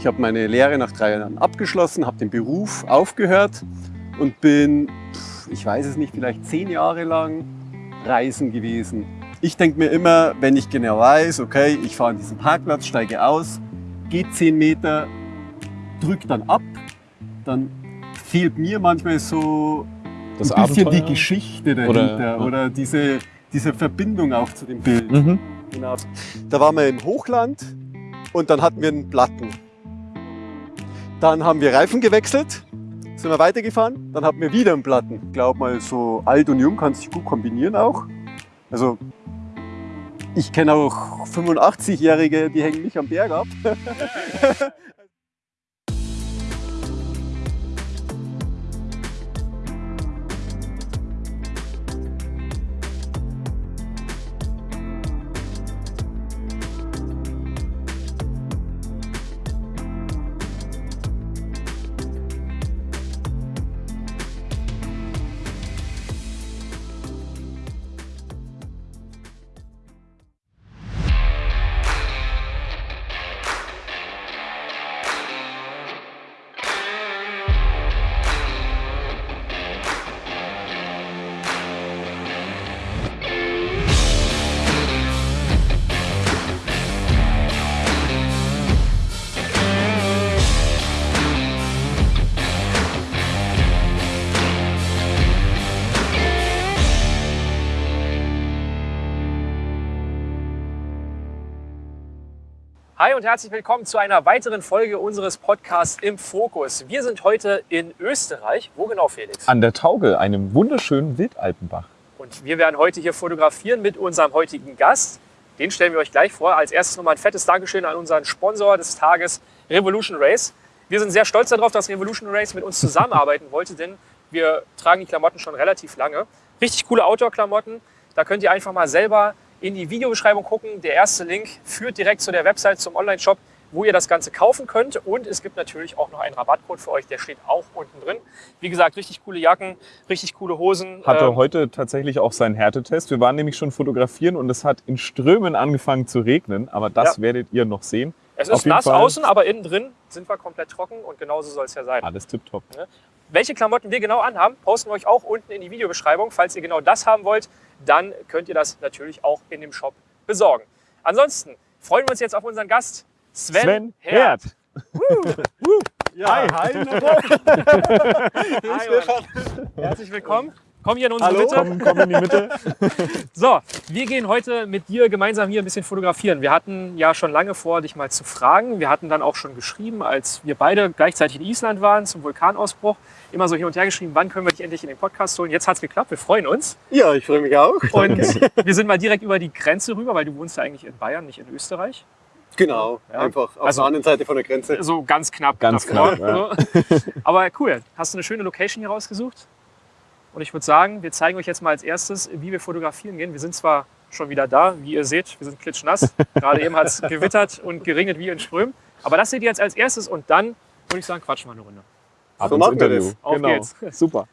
Ich habe meine Lehre nach drei Jahren abgeschlossen, habe den Beruf aufgehört und bin, ich weiß es nicht, vielleicht zehn Jahre lang reisen gewesen. Ich denke mir immer, wenn ich genau weiß, okay, ich fahre an diesen Parkplatz, steige aus, gehe zehn Meter, drücke dann ab, dann fehlt mir manchmal so Das ein bisschen Abenteuer? die Geschichte dahinter Oder- oder, ja. diese, diese Verbindung auch zu dem Bild. Mhm. Genau. Da waren wir im Hochland und dann hatten wir einen Platten. Dann haben wir Reifen gewechselt, sind wir weitergefahren, dann hatten wir wieder einen Platten. Ich glaube mal, so alt und jung kann sich gut kombinieren auch. Also ich kenne auch 85-Jährige, die hängen nicht am Berg ab. Hi und herzlich willkommen zu einer weiteren Folge unseres Podcasts im Fokus. Wir sind heute in Österreich. Wo genau, Felix? An der Tauge, einem wunderschönen Wildalpenbach. Und wir werden heute hier fotografieren mit unserem heutigen Gast. Den stellen wir euch gleich vor. Als erstes nochmal ein fettes Dankeschön an unseren Sponsor des Tages, Revolution Race. Wir sind sehr stolz darauf, dass Revolution Race mit uns zusammenarbeiten wollte, denn wir tragen die Klamotten schon relativ lange. Richtig coole Outdoor-Klamotten. Da könnt ihr einfach mal selber in die Videobeschreibung gucken. Der erste Link führt direkt zu der Website, zum Online-Shop, wo ihr das Ganze kaufen könnt. Und es gibt natürlich auch noch einen Rabattcode für euch, der steht auch unten drin. Wie gesagt, richtig coole Jacken, richtig coole Hosen. Hatte Ähm, heute tatsächlich auch seinen Härtetest. Wir waren nämlich schon fotografieren und es hat in Strömen angefangen zu regnen, aber das Ja. werdet ihr noch sehen. Es ist nass Fall. außen, aber innen drin sind wir komplett trocken und genauso soll es ja sein. Alles tipptopp. Welche Klamotten wir genau anhaben, posten wir euch auch unten in die Videobeschreibung. Falls ihr genau das haben wollt, dann könnt ihr das natürlich auch in dem Shop besorgen. Ansonsten freuen wir uns jetzt auf unseren Gast Sven, Sven Herd. Herd. Ja, Hi. hi. Hi, Mann. Herzlich willkommen. Komm hier in unsere Hallo. Mitte. Komm, komm in die Mitte. So, wir gehen heute mit dir gemeinsam hier ein bisschen fotografieren. Wir hatten ja schon lange vor, dich mal zu fragen. Wir hatten dann auch schon geschrieben, als wir beide gleichzeitig in Island waren zum Vulkanausbruch, immer so hin und her geschrieben, wann können wir dich endlich in den Podcast holen. Jetzt hat es geklappt, wir freuen uns. Ja, ich freue mich auch. Und wir sind mal direkt über die Grenze rüber, weil du wohnst ja eigentlich in Bayern, nicht in Österreich. Genau, Ja. einfach auf Also- der anderen Seite von der Grenze. So ganz knapp. Ganz davor, knapp, so. Aber cool. Hast du eine schöne Location hier rausgesucht? Und ich würde sagen, wir zeigen euch jetzt mal als erstes, wie wir fotografieren gehen. Wir sind zwar schon wieder da, wie ihr seht, wir sind klitschnass. Gerade eben hat es gewittert und geregnet wie in Strömen. Aber das seht ihr jetzt als erstes und dann würde ich sagen, quatschen wir eine Runde. Ab So ins machen wir Interview. das. Auf genau. geht's. Super.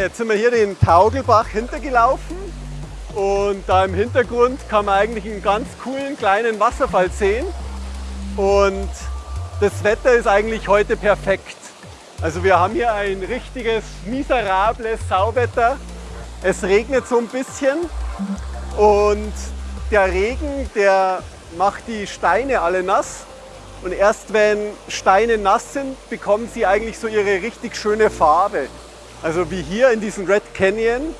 Jetzt sind wir hier den Taugelbach hintergelaufen und da im Hintergrund kann man eigentlich einen ganz coolen kleinen Wasserfall sehen und das Wetter ist eigentlich heute perfekt. Also wir haben hier ein richtiges miserables Sauwetter. Es regnet so ein bisschen und der Regen, der macht die Steine alle nass. Und erst wenn Steine nass sind, bekommen sie eigentlich so ihre richtig schöne Farbe. Also wie hier in diesem Red Canyon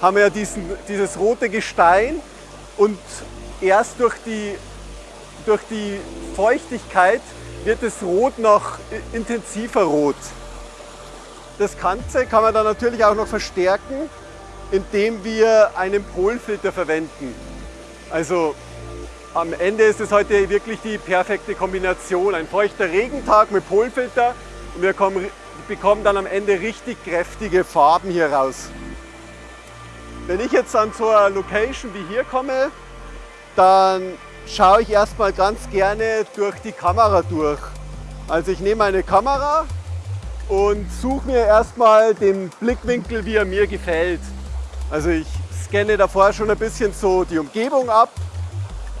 haben wir ja diesen, dieses rote Gestein und erst durch die, durch die Feuchtigkeit wird das Rot noch intensiver rot. Das Ganze kann man dann natürlich auch noch verstärken, indem wir einen Polfilter verwenden. Also am Ende ist es heute wirklich die perfekte Kombination. Ein feuchter Regentag mit Polfilter und wir kommen, bekommen dann am Ende richtig kräftige Farben hier raus. Wenn ich jetzt an so eine Location wie hier komme, dann schaue ich erstmal ganz gerne durch die Kamera durch. Also ich nehme eine Kamera und suche mir erstmal den Blickwinkel, wie er mir gefällt. Also ich scanne davor schon ein bisschen so die Umgebung ab,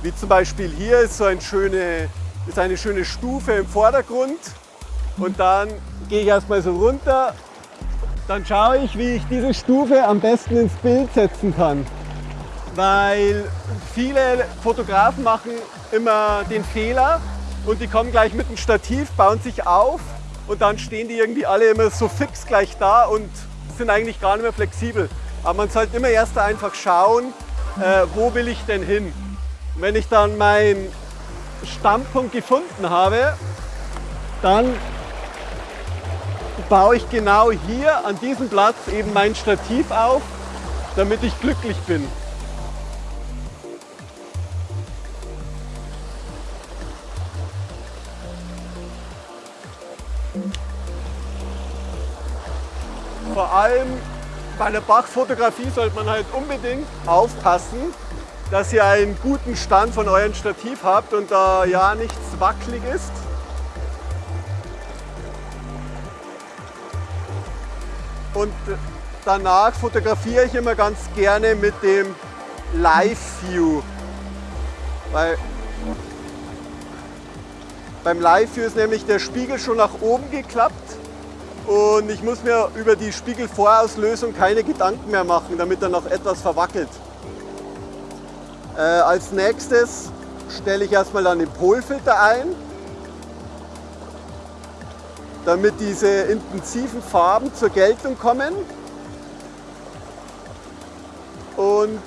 wie zum Beispiel hier ist so ein schöne, ist eine schöne Stufe im Vordergrund und dann gehe ich erstmal so runter. Dann schaue ich, wie ich diese Stufe am besten ins Bild setzen kann. Weil viele Fotografen machen immer den Fehler und die kommen gleich mit dem Stativ, bauen sich auf und dann stehen die irgendwie alle immer so fix gleich da und sind eigentlich gar nicht mehr flexibel. Aber man sollte immer erst einfach schauen, äh, wo will ich denn hin. Wenn ich dann meinen Standpunkt gefunden habe, dann baue ich genau hier an diesem Platz eben mein Stativ auf, damit ich glücklich bin. Vor allem bei der Bachfotografie sollte man halt unbedingt aufpassen, dass ihr einen guten Stand von eurem Stativ habt und da ja nichts wackelig ist. Und danach fotografiere ich immer ganz gerne mit dem Live View. Weil beim Live View ist nämlich der Spiegel schon nach oben geklappt und ich muss mir über die Spiegelvorauslösung keine Gedanken mehr machen, damit er noch etwas verwackelt. Äh, als nächstes stelle ich erstmal dann den Polfilter ein, damit diese intensiven Farben zur Geltung kommen. Und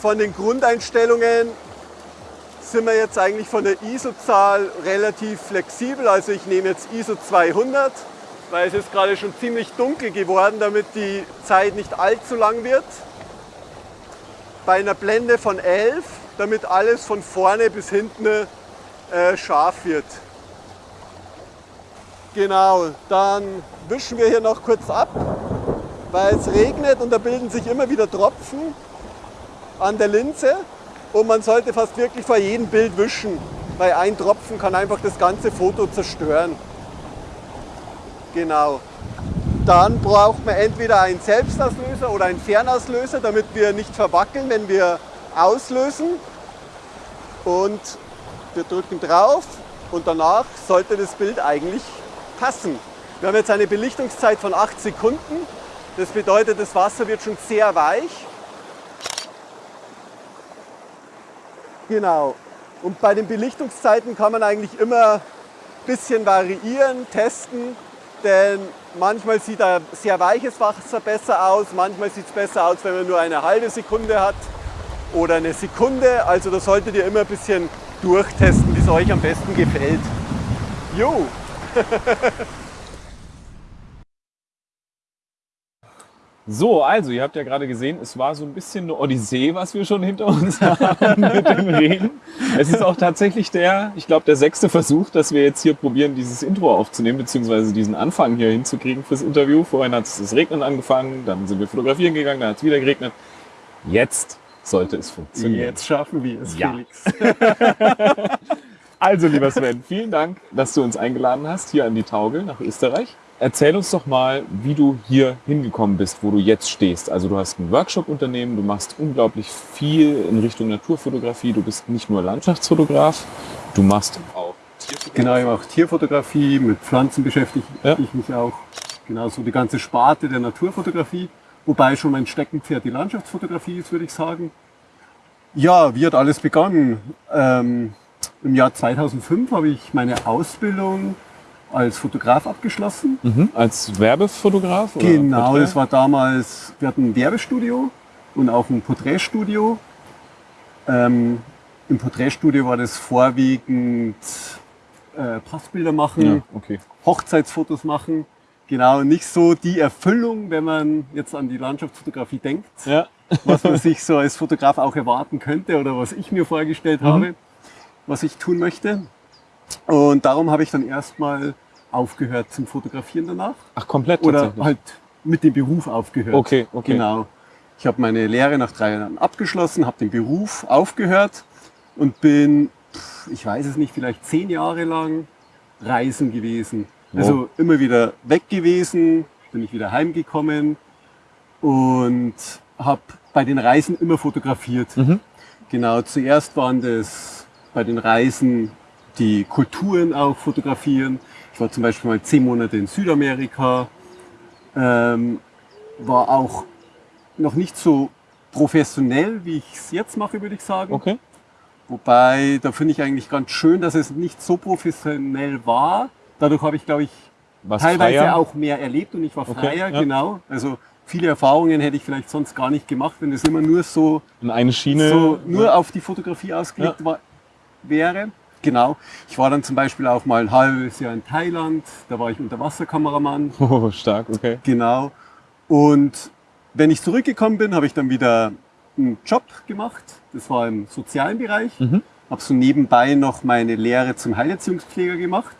von den Grundeinstellungen sind wir jetzt eigentlich von der ISO-Zahl relativ flexibel. Also ich nehme jetzt ISO 200, weil es ist gerade schon ziemlich dunkel geworden, damit die Zeit nicht allzu lang wird bei einer Blende von 11, damit alles von vorne bis hinten äh, scharf wird. Genau, dann wischen wir hier noch kurz ab, weil es regnet und da bilden sich immer wieder Tropfen an der Linse und man sollte fast wirklich vor jedem Bild wischen, weil ein Tropfen kann einfach das ganze Foto zerstören. Genau. Dann braucht man entweder einen Selbstauslöser oder einen Fernauslöser, damit wir nicht verwackeln, wenn wir auslösen. Und wir drücken drauf und danach sollte das Bild eigentlich passen. Wir haben jetzt eine Belichtungszeit von 8 Sekunden. Das bedeutet, das Wasser wird schon sehr weich. Genau. Und bei den Belichtungszeiten kann man eigentlich immer ein bisschen variieren, testen, denn manchmal sieht ein sehr weiches Wasser besser aus, manchmal sieht es besser aus, wenn man nur eine halbe Sekunde hat oder eine Sekunde. Also da solltet ihr immer ein bisschen durchtesten, wie es euch am besten gefällt. Jo! So, also ihr habt ja gerade gesehen, es war so ein bisschen eine Odyssee, was wir schon hinter uns haben mit dem Regen. Es ist auch tatsächlich der, ich glaube, der sechste Versuch, dass wir jetzt hier probieren, dieses Intro aufzunehmen, beziehungsweise diesen Anfang hier hinzukriegen fürs Interview. Vorhin hat es das Regnen angefangen, dann sind wir fotografieren gegangen, dann hat es wieder geregnet. Jetzt sollte es funktionieren. Jetzt schaffen wir es, Ja. Felix. Also, lieber Sven, vielen Dank, dass du uns eingeladen hast hier an die Taugel nach Österreich. erzähl uns doch mal, wie du hier hingekommen bist, wo du jetzt stehst. Also du hast ein Workshop-Unternehmen, du machst unglaublich viel in Richtung Naturfotografie. Du bist nicht nur Landschaftsfotograf, du machst auch Tierfotografie. Genau, ich mache Tierfotografie, mit Pflanzen beschäftige Ja. ich mich auch. Genau, so die ganze Sparte der Naturfotografie, wobei schon mein Steckenpferd die Landschaftsfotografie ist, würde ich sagen. Ja, wie hat alles begonnen? Ähm, Im Jahr 2005 habe ich meine Ausbildung als Fotograf abgeschlossen. Mhm. Als Werbefotograf? Genau, Porträt? das war damals, wir hatten ein Werbestudio und auch ein Porträtstudio. Ähm, Im Porträtstudio war das vorwiegend äh, Passbilder machen, Ja, okay. Hochzeitsfotos machen. Genau, nicht so die Erfüllung, wenn man jetzt an die Landschaftsfotografie denkt, Ja. was man sich so als Fotograf auch erwarten könnte oder was ich mir vorgestellt habe, was ich tun möchte. Und darum habe ich dann erstmal aufgehört zum Fotografieren danach Ach, komplett oder halt mit dem Beruf aufgehört. Okay, okay. Genau. Ich habe meine Lehre nach drei Jahren abgeschlossen, habe den Beruf aufgehört und bin, ich weiß es nicht, vielleicht zehn Jahre lang reisen gewesen. Also immer wieder weg gewesen, bin ich wieder heimgekommen und habe bei den Reisen immer fotografiert. Mhm. Genau, zuerst waren das bei den Reisen die Kulturen auch fotografieren. Ich war zum Beispiel mal zehn Monate in Südamerika, ähm, war auch noch nicht so professionell, wie ich es jetzt mache, würde ich sagen. Okay. Wobei, da finde ich eigentlich ganz schön, dass es nicht so professionell war. Dadurch habe ich, glaube ich, Was teilweise freier? auch mehr erlebt und ich war Okay, freier, ja. genau. Also viele Erfahrungen hätte ich vielleicht sonst gar nicht gemacht, wenn es immer nur so, in eine Schiene. so nur auf die Fotografie ausgelegt war, wäre. Genau. Ich war dann zum Beispiel auch mal ein halbes Jahr in Thailand, da war ich Unterwasserkameramann. Oh, stark, okay. Genau. Und wenn ich zurückgekommen bin, habe ich dann wieder einen Job gemacht. Das war im sozialen Bereich. Mhm. Habe so nebenbei noch meine Lehre zum Heilerziehungspfleger gemacht.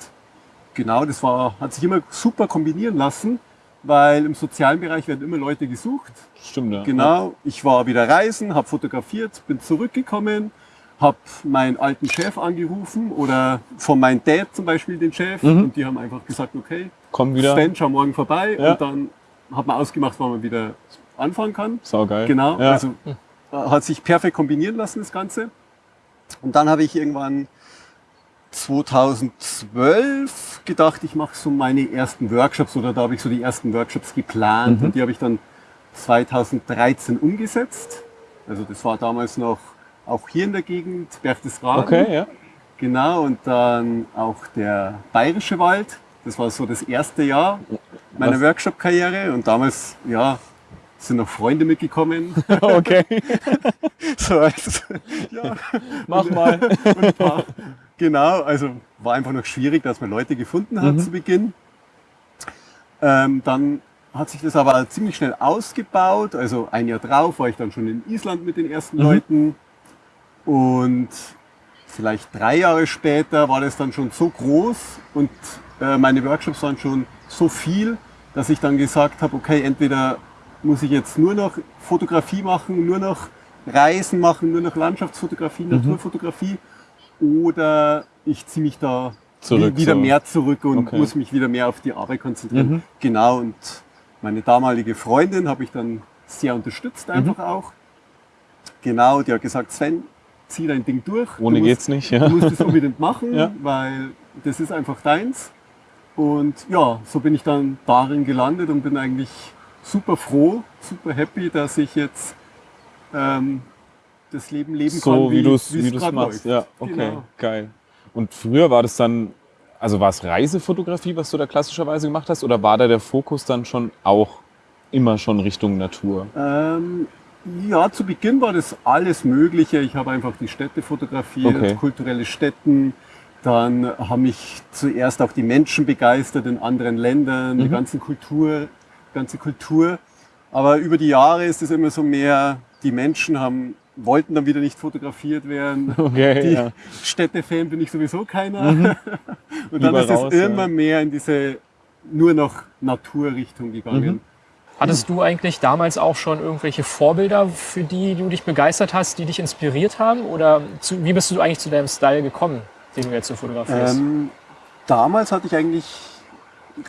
Genau, das war, hat sich immer super kombinieren lassen, weil im sozialen Bereich werden immer Leute gesucht. Stimmt, ja. Genau, ich war wieder reisen, habe fotografiert, bin zurückgekommen, habe meinen alten Chef angerufen oder von meinem Dad zum Beispiel den Chef Mhm. und die haben einfach gesagt, okay, Komm wieder. Sven, schau morgen vorbei Ja. und dann hat man ausgemacht, wann man wieder anfangen kann. Saugeil. Genau, Ja. also äh, hat sich perfekt kombinieren lassen das Ganze. Und dann habe ich irgendwann 2012 gedacht, ich mache so meine ersten Workshops oder da habe ich so die ersten Workshops geplant Mhm. und die habe ich dann 2013 umgesetzt. Also das war damals noch auch hier in der Gegend, Berchtesgaden. Okay, ja. Genau, und dann auch der Bayerische Wald. Das war so das erste Jahr meiner? Workshop-Karriere. Und damals, ja, sind noch Freunde mitgekommen. Okay. so als, ja, Mach mal. und paar, genau, also war einfach noch schwierig, dass man Leute gefunden hat Mhm. zu Beginn. Ähm, dann hat sich das aber ziemlich schnell ausgebaut. Also ein Jahr drauf war ich dann schon in Island mit den ersten Mhm. Leuten. Und vielleicht drei Jahre später war das dann schon so groß und äh, meine Workshops waren schon so viel, dass ich dann gesagt habe, okay, entweder muss ich jetzt nur noch Fotografie machen, nur noch Reisen machen, nur noch Landschaftsfotografie, Mhm. Naturfotografie oder ich ziehe mich da Zurück, wieder so. mehr zurück und Okay. muss mich wieder mehr auf die Arbeit konzentrieren. Mhm. Genau, und meine damalige Freundin habe ich dann sehr unterstützt Mhm. einfach auch. Genau, die hat gesagt, Sven, zieh dein Ding durch. Ohne du geht's musst, nicht, ja. Du musst es unbedingt machen, Ja. weil das ist einfach deins. Und ja, so bin ich dann darin gelandet und bin eigentlich super froh, super happy, dass ich jetzt ähm, das Leben leben kann, So wie du es wie wie du's grad machst. läuft. Ja, okay, Genau. geil. Und früher war das dann, also war es Reisefotografie, was du da klassischerweise gemacht hast, oder war da der Fokus dann schon auch immer schon Richtung Natur? Ähm, ja, zu Beginn war das alles Mögliche. Ich habe einfach die Städte fotografiert, Okay. kulturelle Städten. Dann haben mich zuerst auch die Menschen begeistert in anderen Ländern, die Mhm. ganze Kultur, ganze Kultur. Aber über die Jahre ist es immer so mehr, die Menschen haben, wollten dann wieder nicht fotografiert werden. Okay, Die ja. Städtefan bin ich sowieso keiner. Und dann Lieber ist es raus, ja. immer mehr in diese nur noch Naturrichtung gegangen. Mhm. Hattest du eigentlich damals auch schon irgendwelche Vorbilder, für die du dich begeistert hast, die dich inspiriert haben? Oder zu, wie bist du eigentlich zu deinem Style gekommen, den du jetzt so fotografierst? Ähm, damals hatte ich eigentlich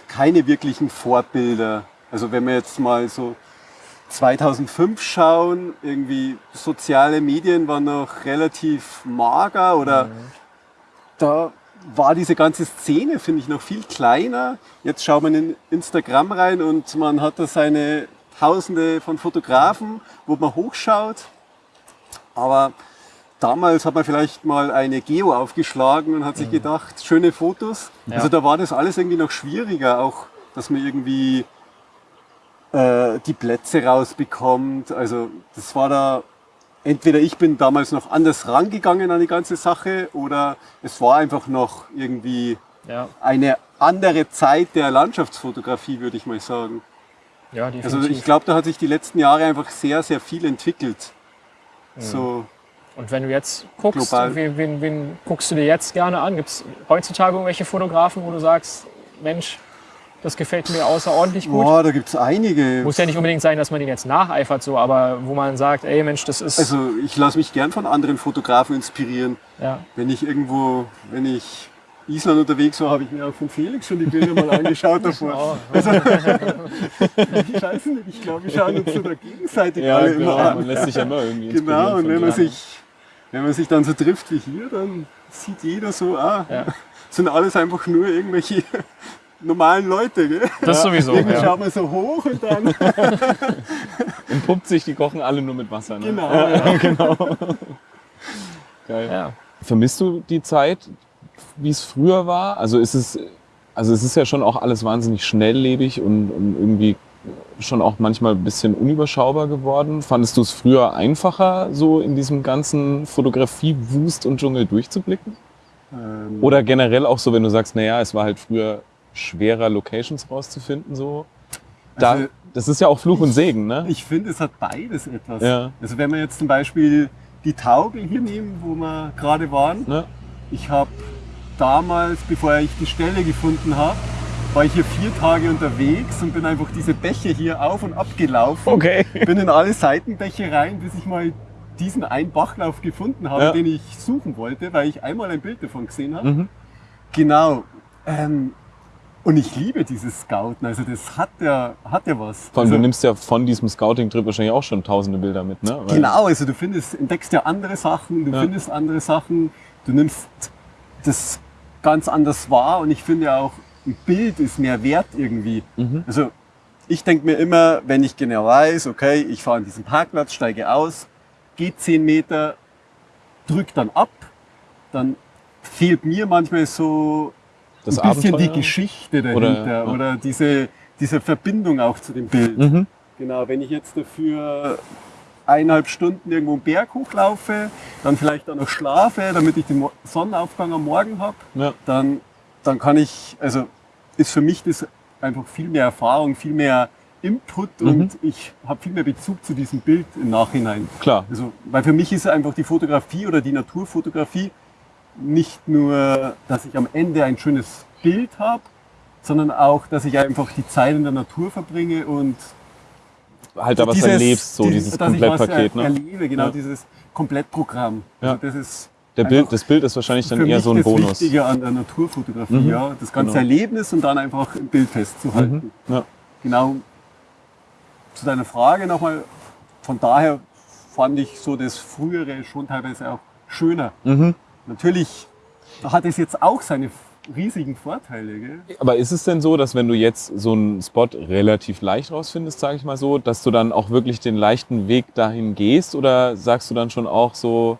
keine wirklichen Vorbilder. Also wenn wir jetzt mal so 2005 schauen, irgendwie soziale Medien waren noch relativ mager oder da war diese ganze Szene, finde ich, noch viel kleiner. Jetzt schaut man in Instagram rein und man hat da seine Tausende von Fotografen, wo man hochschaut. Aber damals hat man vielleicht mal eine Geo aufgeschlagen und hat sich gedacht, schöne Fotos. Ja. Also da war das alles irgendwie noch schwieriger, auch dass man irgendwie äh, die Plätze rausbekommt. Also das war da, entweder ich bin damals noch anders rangegangen an die ganze Sache oder es war einfach noch irgendwie Ja, eine andere Zeit der Landschaftsfotografie, würde ich mal sagen. ja definitiv. Also ich glaube, da hat sich die letzten Jahre einfach sehr, sehr viel entwickelt. So, Und wenn du jetzt guckst, wen, wen, wen guckst du dir jetzt gerne an? Gibt es heutzutage irgendwelche Fotografen, wo du sagst, Mensch, das gefällt mir außerordentlich gut? boah, da gibt es einige. Muss ja nicht unbedingt sein, dass man den jetzt nacheifert, so, aber wo man sagt, ey Mensch, das ist. Also ich lasse mich gern von anderen Fotografen inspirieren. ja. Wenn ich irgendwo, wenn ich Island unterwegs war, habe ich mir auch von Felix schon die Bilder mal angeschaut davor. Ich weiß nicht, ich glaube, wir schauen uns so da gegenseitig Ja, alle genau. immer an. Man lässt sich ja immer irgendwie Genau, und inspirieren wenn man, sich, wenn man sich dann so trifft wie hier, dann sieht jeder so, ah, Ja. sind alles einfach nur irgendwelche normalen Leute. Gell? das sowieso. Irgendwie Ja. schaut man so hoch und dann, Entpuppt sich, die kochen alle nur mit Wasser. Ne? genau. Ja, genau. Geil. Ja. Vermisst du die Zeit, wie es früher war? Also ist es, also es ist ja schon auch alles wahnsinnig schnelllebig und, und irgendwie schon auch manchmal ein bisschen unüberschaubar geworden. Fandest du es früher einfacher, so in diesem ganzen Fotografie-Wust und Dschungel durchzublicken? Ähm, Oder generell auch so, wenn du sagst, naja, es war halt früher schwerer, Locations rauszufinden, so. Da, Also, das ist ja auch Fluch und Segen, ne? Ich finde, es hat beides etwas. Ja. Also wenn wir jetzt zum Beispiel die Taugel hier nehmen, wo wir gerade waren. Ne? Ich habe damals, bevor ich die Stelle gefunden habe, war ich hier vier Tage unterwegs und bin einfach diese Bäche hier auf und ab gelaufen. Okay. Bin in alle Seitenbäche rein, bis ich mal diesen einen Bachlauf gefunden habe, Ja. den ich suchen wollte, weil ich einmal ein Bild davon gesehen habe. Mhm. Genau. Ähm, und ich liebe dieses Scouten. Also das hat ja, hat ja was. Vor allem, also, du nimmst ja von diesem Scouting-Trip wahrscheinlich auch schon tausende Bilder mit, ne? Weil- Genau, also du findest, entdeckst ja andere Sachen, du Ja. findest andere Sachen, du nimmst das ganz anders wahr und ich finde ja auch, ein Bild ist mehr wert irgendwie. Mhm. Also ich denke mir immer, wenn ich genau weiß, okay, ich fahre an diesen Parkplatz, steige aus, gehe 10 Meter, drück dann ab, dann fehlt mir manchmal so Das ein bisschen Abenteuer. die Geschichte dahinter Oder- ja. oder, diese, diese Verbindung auch zu dem Bild. Mhm. Genau, wenn ich jetzt dafür eineinhalb Stunden irgendwo einen Berg hochlaufe, dann vielleicht auch noch schlafe, damit ich den Sonnenaufgang am Morgen habe, Ja. dann, dann kann ich, also ist für mich das einfach viel mehr Erfahrung, viel mehr Input Mhm. und ich habe viel mehr Bezug zu diesem Bild im Nachhinein. Klar. Also, weil für mich ist einfach die Fotografie oder die Naturfotografie nicht nur, dass ich am Ende ein schönes Bild habe, sondern auch, dass ich einfach die Zeit in der Natur verbringe und Halt da was dieses- erlebst, so dieses, ich Komplettpaket, ne? er, erlebe, genau Ja. dieses Komplettprogramm. Ja. Also das ist Der Bild, das Bild ist wahrscheinlich dann eher so ein das Bonus. Wichtige an der Naturfotografie, Mhm. ja, das ganze Genau. Erlebnis und dann einfach im Bild festzuhalten. Mhm. Ja. Genau. Zu deiner Frage nochmal, von daher fand ich so das Frühere schon teilweise auch schöner. Mhm. Natürlich hat es jetzt auch seine riesigen Vorteile. Gell? Aber ist es denn so, dass wenn du jetzt so einen Spot relativ leicht rausfindest, sage ich mal so, dass du dann auch wirklich den leichten Weg dahin gehst oder sagst du dann schon auch so,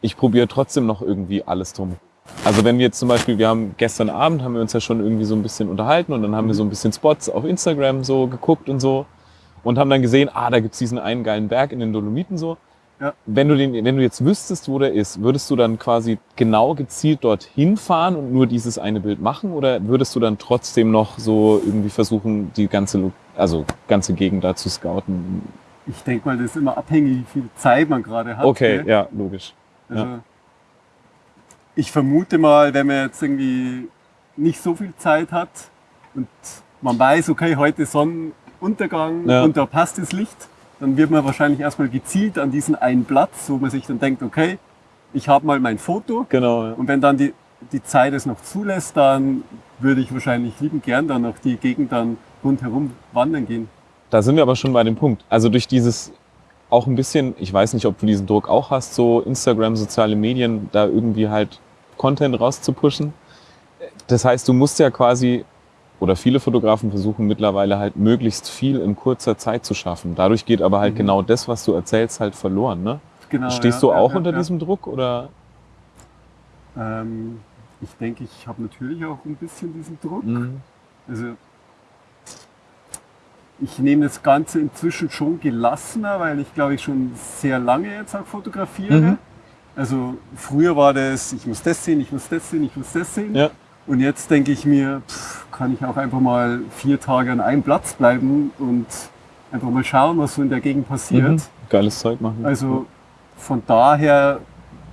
ich probiere trotzdem noch irgendwie alles drum? Also wenn wir jetzt zum Beispiel, wir haben gestern Abend, haben wir uns ja schon irgendwie so ein bisschen unterhalten und dann haben wir so ein bisschen Spots auf Instagram so geguckt und so und haben dann gesehen, ah, da gibt's diesen einen geilen Berg in den Dolomiten so. Ja. Wenn du, den, wenn du jetzt wüsstest, wo der ist, würdest du dann quasi genau gezielt dorthin fahren und nur dieses eine Bild machen oder würdest du dann trotzdem noch so irgendwie versuchen, die ganze, also ganze Gegend da zu scouten? Ich denke mal, das ist immer abhängig, wie viel Zeit man gerade hat. Okay, gell? ja, logisch. Also, Ich vermute mal, wenn man jetzt irgendwie nicht so viel Zeit hat und man weiß, okay, heute Sonnenuntergang Ja. und da passt das Licht, dann wird man wahrscheinlich erstmal gezielt an diesen einen Platz, wo man sich dann denkt, okay, ich habe mal mein Foto Genau, ja. und wenn dann die, die Zeit es noch zulässt, dann würde ich wahrscheinlich liebend gern dann noch die Gegend dann rundherum wandern gehen. Da sind wir aber schon bei dem Punkt. Also durch dieses auch ein bisschen, ich weiß nicht, ob du diesen Druck auch hast, so Instagram, soziale Medien, da irgendwie halt Content rauszupushen. Das heißt, du musst ja quasi, oder viele Fotografen versuchen mittlerweile halt möglichst viel in kurzer Zeit zu schaffen. Dadurch geht aber halt Mhm. genau das, was du erzählst, halt verloren. Ne? Genau, Stehst ja, du auch ja, unter ja. diesem Druck oder? Ähm, ich denke, ich habe natürlich auch ein bisschen diesen Druck. Mhm. Also ich nehme das Ganze inzwischen schon gelassener, weil ich glaube ich schon sehr lange jetzt auch fotografiere. Mhm. Also früher war das, ich muss das sehen, ich muss das sehen, ich muss das sehen. Ja. Und jetzt denke ich mir, pff, kann ich auch einfach mal vier Tage an einem Platz bleiben und einfach mal schauen, was so in der Gegend passiert. Mhm. Geiles Zeug machen. Also von daher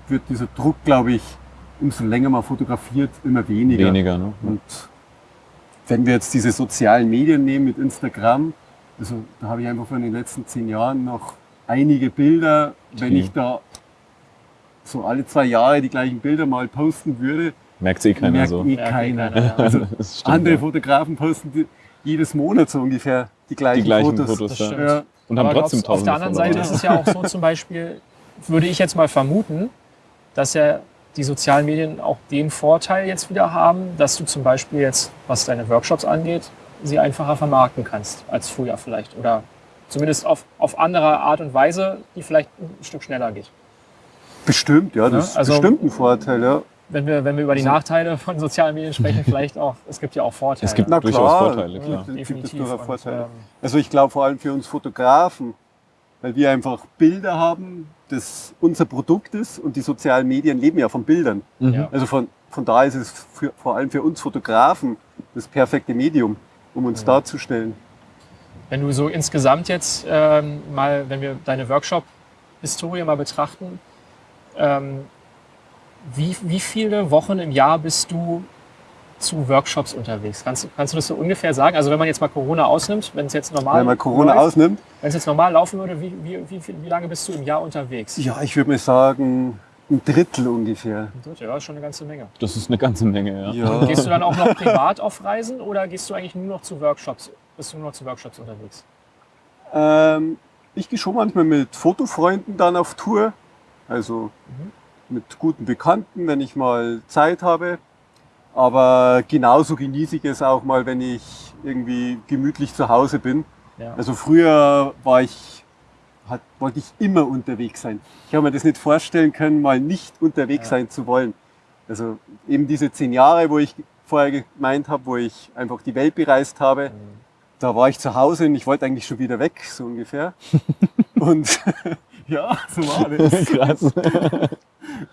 wird dieser Druck, glaube ich, umso länger man fotografiert, immer weniger. weniger. Ne? Und wenn wir jetzt diese sozialen Medien nehmen mit Instagram, also da habe ich einfach von den letzten zehn Jahren noch einige Bilder, wenn ich da so alle zwei Jahre die gleichen Bilder mal posten würde, Merkt eh keiner merkt so. eh eh keiner. Also stimmt, andere ja. Fotografen posten die, jedes Monat so ungefähr die gleichen, Die gleichen Fotos. Fotos, Das ja. stimmt. Ja, Und haben Aber trotzdem glaubst, auf der anderen. Seite ist es ja auch so zum Beispiel, würde ich jetzt mal vermuten, dass ja die sozialen Medien auch den Vorteil jetzt wieder haben, dass du zum Beispiel jetzt, was deine Workshops angeht, sie einfacher vermarkten kannst als früher vielleicht. Oder zumindest auf, auf andere Art und Weise, die vielleicht ein Stück schneller geht. bestimmt, ja, das Ja, also- ist bestimmt ein Vorteil. Ja. Wenn wir, wenn wir über die Also- Nachteile von sozialen Medien sprechen, vielleicht auch, es gibt ja auch Vorteile. Es gibt Na durchaus klar, Vorteile, klar. gibt es definitiv. durchaus Und, Vorteile. ähm, Also ich glaube vor allem für uns Fotografen, weil wir einfach Bilder haben, das unser Produkt ist und die sozialen Medien leben ja von Bildern. Mhm. Also von, von da ist es für, vor allem für uns Fotografen das perfekte Medium, um uns darzustellen. Wenn du so insgesamt jetzt ähm, mal, wenn wir deine Workshop-Historie mal betrachten, ähm, wie, wie viele Wochen im Jahr bist du zu Workshops unterwegs? Kannst, du- kannst du das so ungefähr sagen? Also wenn man jetzt mal Corona ausnimmt, wenn es jetzt normal Wenn man Corona läuft, ausnimmt, wenn es jetzt normal laufen würde, wie, wie, wie, wie lange bist du im Jahr unterwegs? ja, ich würde mal sagen, ein Drittel ungefähr. Ein Drittel, Ja, ist schon eine ganze Menge. Das ist eine ganze Menge, ja. Ja. Gehst du dann auch noch privat auf Reisen oder gehst du eigentlich nur noch zu Workshops? Bist du nur noch zu Workshops unterwegs? Ähm, ich gehe schon manchmal mit Fotofreunden dann auf Tour. Also mit guten Bekannten, wenn ich mal Zeit habe. Aber genauso genieße ich es auch mal, wenn ich irgendwie gemütlich zu Hause bin. Ja. Also früher war ich, hat, wollte ich immer unterwegs sein. Ich habe mir das nicht vorstellen können, mal nicht unterwegs Ja. sein zu wollen. Also eben diese zehn Jahre, wo ich vorher gemeint habe, wo ich einfach die Welt bereist habe, da war ich zu Hause und ich wollte eigentlich schon wieder weg, so ungefähr. und ja, so war das. Krass.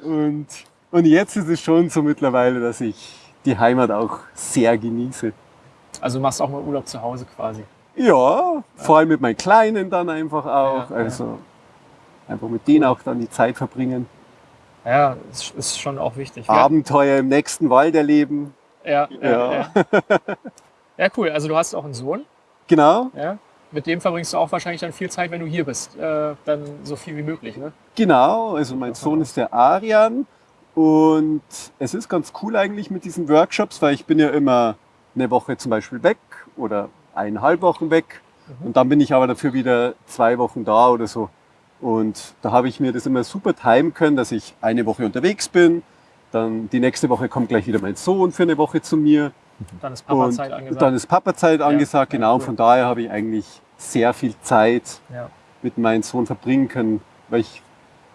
Und, und jetzt ist es schon so mittlerweile, dass ich die Heimat auch sehr genieße. Also du machst auch mal Urlaub zu Hause quasi. Ja, vor allem mit meinen Kleinen dann einfach auch. Ja, ja. also einfach mit denen auch dann die Zeit verbringen. Ja, ist, ist schon auch wichtig. Abenteuer im nächsten Wald erleben. Ja, ja, Ja. ja. ja, cool. Also du hast auch einen Sohn. Genau, Ja? Mit dem verbringst du auch wahrscheinlich dann viel Zeit, wenn du hier bist. Äh, dann so viel wie möglich. Ne? genau. Also mein Sohn ist der Arian. Und es ist ganz cool eigentlich mit diesen Workshops, weil ich bin ja immer eine Woche zum Beispiel weg oder eineinhalb Wochen weg. Und dann bin ich aber dafür wieder zwei Wochen da oder so. Und da habe ich mir das immer super timen können, dass ich eine Woche unterwegs bin. Dann die nächste Woche kommt gleich wieder mein Sohn für eine Woche zu mir. Dann ist Papa-Zeit angesagt. dann ist Papa-Zeit angesagt, ja, genau. Und cool. von daher habe ich eigentlich sehr viel Zeit ja. mit meinem Sohn verbringen können. Weil ich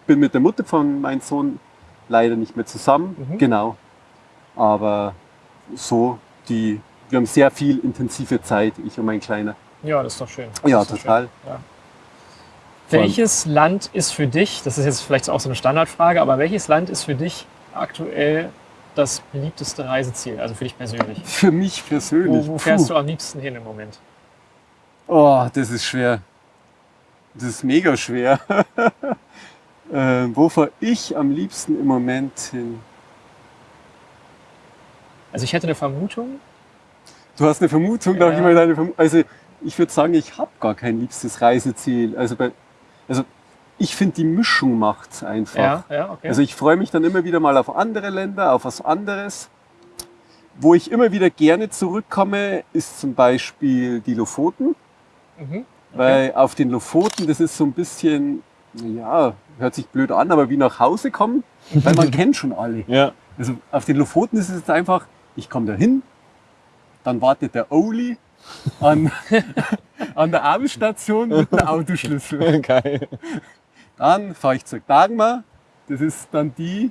bin mit der Mutter von meinem Sohn leider nicht mehr zusammen. Mhm. Genau. Aber so, die, wir haben sehr viel intensive Zeit, ich und mein Kleiner. ja, das ist doch schön. Das Ja, total. Schön. Ja. Welches Land ist für dich, das ist jetzt vielleicht auch so eine Standardfrage, aber welches Land ist für dich aktuell das beliebteste Reiseziel, also für dich persönlich? Für mich persönlich. Wo, wo fährst puh. du am liebsten hin im Moment? Oh, das ist schwer. Das ist mega schwer. ähm, wo fahre ich am liebsten im Moment hin? Also ich hätte eine Vermutung. Du hast eine Vermutung, darf Ja. ich mal deine Vermutung? Also ich würde sagen, ich habe gar kein liebstes Reiseziel. Also, bei, also ich finde, die Mischung macht's einfach. Ja, ja, okay. Also ich freue mich dann immer wieder mal auf andere Länder, auf was anderes. wo ich immer wieder gerne zurückkomme, ist zum Beispiel die Lofoten. Mhm. Weil auf den Lofoten, das ist so ein bisschen, ja, hört sich blöd an, aber wie nach Hause kommen, weil man kennt schon alle. Ja. Also auf den Lofoten ist es jetzt einfach, ich komme da hin, dann wartet der Oli an, an der Abendstation mit einem Autoschlüssel. Geil. Dann fahre ich zur Dagmar, das ist dann die,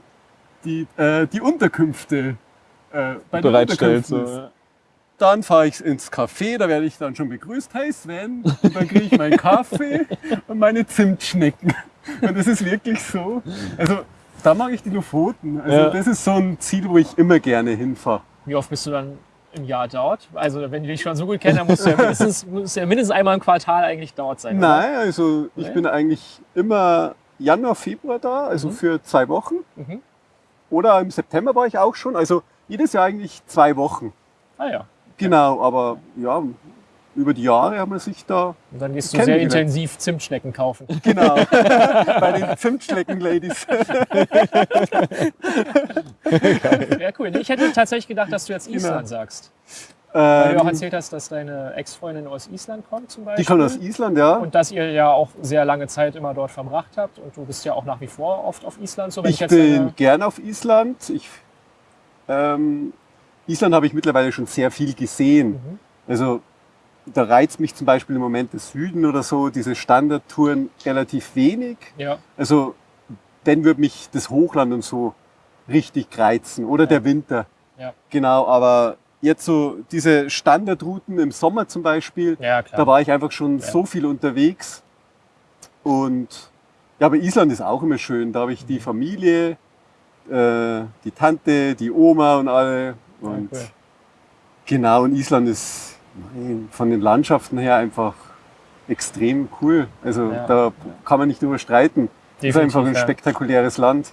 die äh, die Unterkünfte äh, bei den Bereitstellt. Unterkünften So. ist. ja. Dann fahre ich ins Café, da werde ich dann schon begrüßt. Hey Sven, und dann kriege ich meinen Kaffee und meine Zimtschnecken. Und das ist wirklich so. Also da mag ich die Lofoten. Also Ja. das ist so ein Ziel, wo ich immer gerne hinfahre. Wie oft bist du dann im Jahr dort? Also wenn du dich schon so gut kennst, dann musst du ja mindestens, musst ja mindestens einmal im Quartal eigentlich dort sein. oder? Nein, also ich Nee? bin eigentlich immer Januar, Februar da, also Mhm. für zwei Wochen. Mhm. Oder im September war ich auch schon. Also jedes Jahr eigentlich zwei Wochen. Ah ja. Genau, aber ja, über die Jahre haben wir sich da, Und dann gehst du sehr intensiv Zimtschnecken kaufen. genau, bei den Zimtschnecken-Ladies. Ja, cool. Ich hätte tatsächlich gedacht, dass du jetzt Genau. Island sagst. Weil du auch Ähm, erzählt hast, dass deine Ex-Freundin aus Island kommt zum Beispiel. die kommen aus Island, ja. Und dass ihr ja auch sehr lange Zeit immer dort verbracht habt. Und du bist ja auch nach wie vor oft auf Island. So, Ich jetzt bin gern auf Island. Ich, ähm, Island habe ich mittlerweile schon sehr viel gesehen. Mhm. Also da reizt mich zum Beispiel im Moment der Süden oder so, diese Standardtouren relativ wenig. Ja, Also dann würde mich das Hochland und so richtig reizen oder Ja. der Winter. Ja. Genau, aber jetzt so diese Standardrouten im Sommer zum Beispiel, ja da war ich einfach schon so viel unterwegs. Und ja, aber Island ist auch immer schön. Da habe ich Mhm. die Familie, äh, die Tante, die Oma und alle. Ja, Und cool. genau, und Island ist von den Landschaften her einfach extrem cool. Also Ja. da kann man nicht drüber streiten. ist einfach ein ja. spektakuläres Land.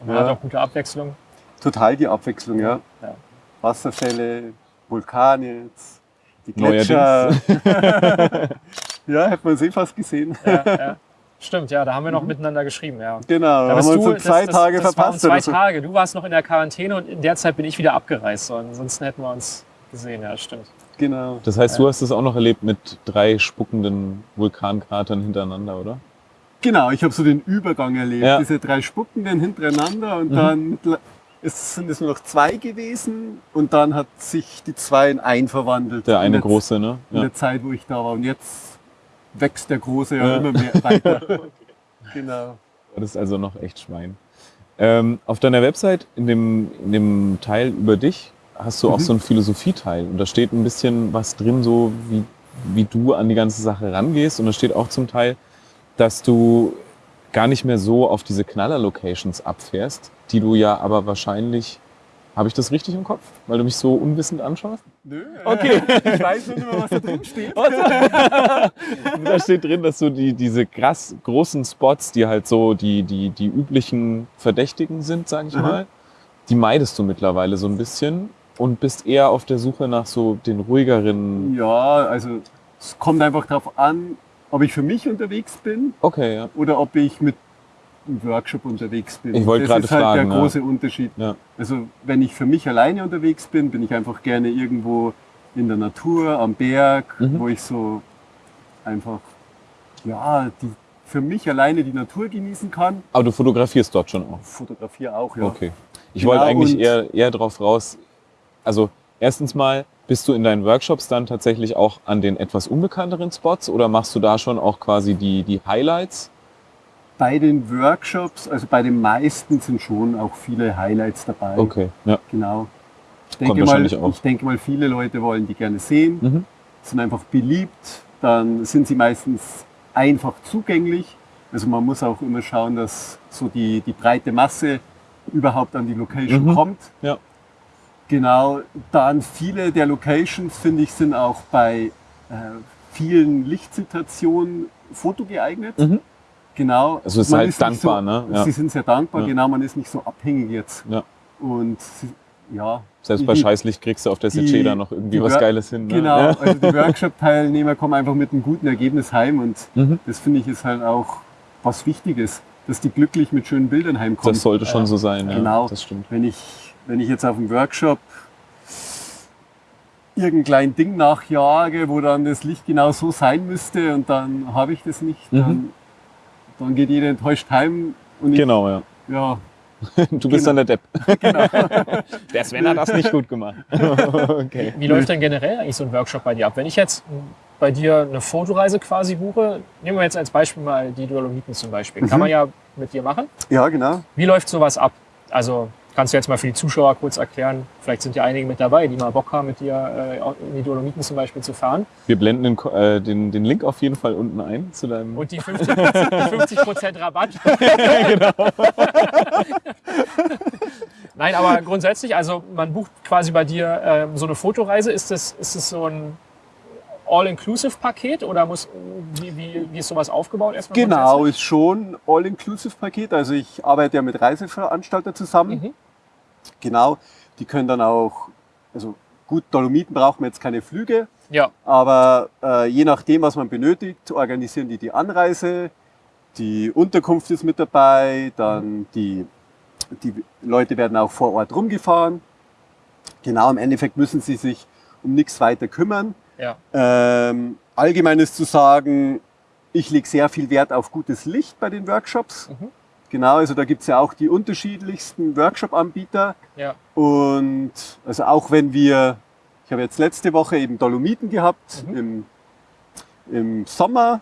Und Man Ja. hat auch gute Abwechslung. Total die Abwechslung, ja. Ja. Wasserfälle, Vulkane, jetzt, die. Gletscher. ja, hat man eh fast gesehen. Ja, ja. Stimmt, ja, da haben wir noch miteinander geschrieben. Ja. Genau, Da haben bist wir uns zwei das, Tage das, das verpasst. Waren zwei. Tage. Du warst noch in der Quarantäne und in der Zeit bin ich wieder abgereist. So. Ansonsten hätten wir uns gesehen. Ja, stimmt. Genau. Das heißt, du hast es auch noch erlebt mit drei spuckenden Vulkankratern hintereinander, oder? Genau, ich habe so den Übergang erlebt. Ja. Diese drei Spuckenden hintereinander und Mhm. dann es sind es nur noch zwei gewesen und dann hat sich die zwei in ein verwandelt. Der eine in große, ne? In Ja. der Zeit, wo ich da war. Und jetzt wächst der große ja, Ja. immer mehr weiter. genau. Das ist also noch echt Schwein. Ähm, auf deiner Website, in dem, in dem Teil über dich, hast du auch Mhm. so einen Philosophieteil. Und da steht ein bisschen was drin, so wie, wie du an die ganze Sache rangehst. Und da steht auch zum Teil, dass du gar nicht mehr so auf diese Knaller-Locations abfährst, die du ja aber wahrscheinlich, habe ich das richtig im Kopf, weil du mich so unwissend anschaust? Nö, Okay. ich weiß nur nicht mehr, was da drin steht. da steht drin, dass du die, diese krass großen Spots, die halt so die, die, die üblichen Verdächtigen sind, sag ich Mhm. mal, die meidest du mittlerweile so ein bisschen und bist eher auf der Suche nach so den ruhigeren. Ja, also es kommt einfach darauf an, ob ich für mich unterwegs bin Okay, ja. oder ob ich mit einem Workshop unterwegs bin. Ich wollte das gerade ist halt fragen, der ja. große Unterschied. Ja. Also wenn ich für mich alleine unterwegs bin, bin ich einfach gerne irgendwo in der Natur, am Berg, Mhm. wo ich so einfach ja, die, für mich alleine die Natur genießen kann. Aber du fotografierst dort schon auch. Fotografiere auch, ja. Okay. Ich Genau, wollte eigentlich eher, eher drauf raus. Also, erstens mal, bist du in deinen Workshops dann tatsächlich auch an den etwas unbekannteren Spots oder machst du da schon auch quasi die, die Highlights? Bei den Workshops, also bei den meisten sind schon auch viele Highlights dabei. Okay, ja. Genau. Ich Kommt denke, mal, ich denke mal, viele Leute wollen die gerne sehen, Mhm. sind einfach beliebt, dann sind sie meistens einfach zugänglich. Also man muss auch immer schauen, dass so die, die breite Masse überhaupt an die Location Mhm. kommt. Ja. Genau, dann viele der Locations, finde ich, sind auch bei äh, vielen Lichtsituationen fotogeeignet. Mhm. Genau. Also es ist man halt nicht dankbar, so, ne? Ja. Sie sind sehr dankbar, Ja. genau, man ist nicht so abhängig jetzt. Ja. Und sie, ja. Selbst bei die- Scheißlicht kriegst du auf der Seceda noch irgendwie was Geiles hin. Ne? Genau, Ja. also die Workshop-Teilnehmer kommen einfach mit einem guten Ergebnis heim und Mhm. das finde ich ist halt auch was Wichtiges, dass die glücklich mit schönen Bildern heimkommen. Das sollte schon Ja. so sein, ja. Genau. Das stimmt. Wenn ich, wenn ich jetzt auf dem Workshop irgendein kleines Ding nachjage, wo dann das Licht genau so sein müsste und dann habe ich das nicht. Mhm. Dann, geht jeder enttäuscht heim und ich, Genau, ja. ja, Du bist dann der Depp. genau. Der Sven hat das nicht gut gemacht. okay. Wie läuft denn generell eigentlich so ein Workshop bei dir ab? Wenn ich jetzt bei dir eine Fotoreise quasi buche, nehmen wir jetzt als Beispiel mal die Dolomiten zum Beispiel. Kann Mhm. man ja mit dir machen. ja, genau. Wie läuft sowas ab? Also kannst du jetzt mal für die Zuschauer kurz erklären, vielleicht sind ja einige mit dabei, die mal Bock haben, mit dir äh, in die Dolomiten zum Beispiel zu fahren. Wir blenden den, äh, den, den Link auf jeden Fall unten ein zu deinem. Und die 50%, 50 Rabatt. Nein, aber grundsätzlich, also man bucht quasi bei dir ähm, so eine Fotoreise. Ist das, ist das so ein All-Inclusive-Paket oder muss, wie, wie, wie ist sowas aufgebaut erstmal? Genau, ist schon All-Inclusive-Paket. Also ich arbeite ja mit Reiseveranstaltern zusammen. Mhm. Genau, die können dann auch, also gut, Dolomiten brauchen wir jetzt keine Flüge, Ja, aber äh, je nachdem, was man benötigt, organisieren die die Anreise, die Unterkunft ist mit dabei, dann die, die Leute werden auch vor Ort rumgefahren. Genau, im Endeffekt müssen sie sich um nichts weiter kümmern. Ja, Ähm, allgemein ist zu sagen, ich lege sehr viel Wert auf gutes Licht bei den Workshops. Mhm. Genau, also da gibt's ja auch die unterschiedlichsten Workshop-Anbieter. ja. Und also auch wenn wir, ich habe jetzt letzte Woche eben Dolomiten gehabt Mhm. im, im Sommer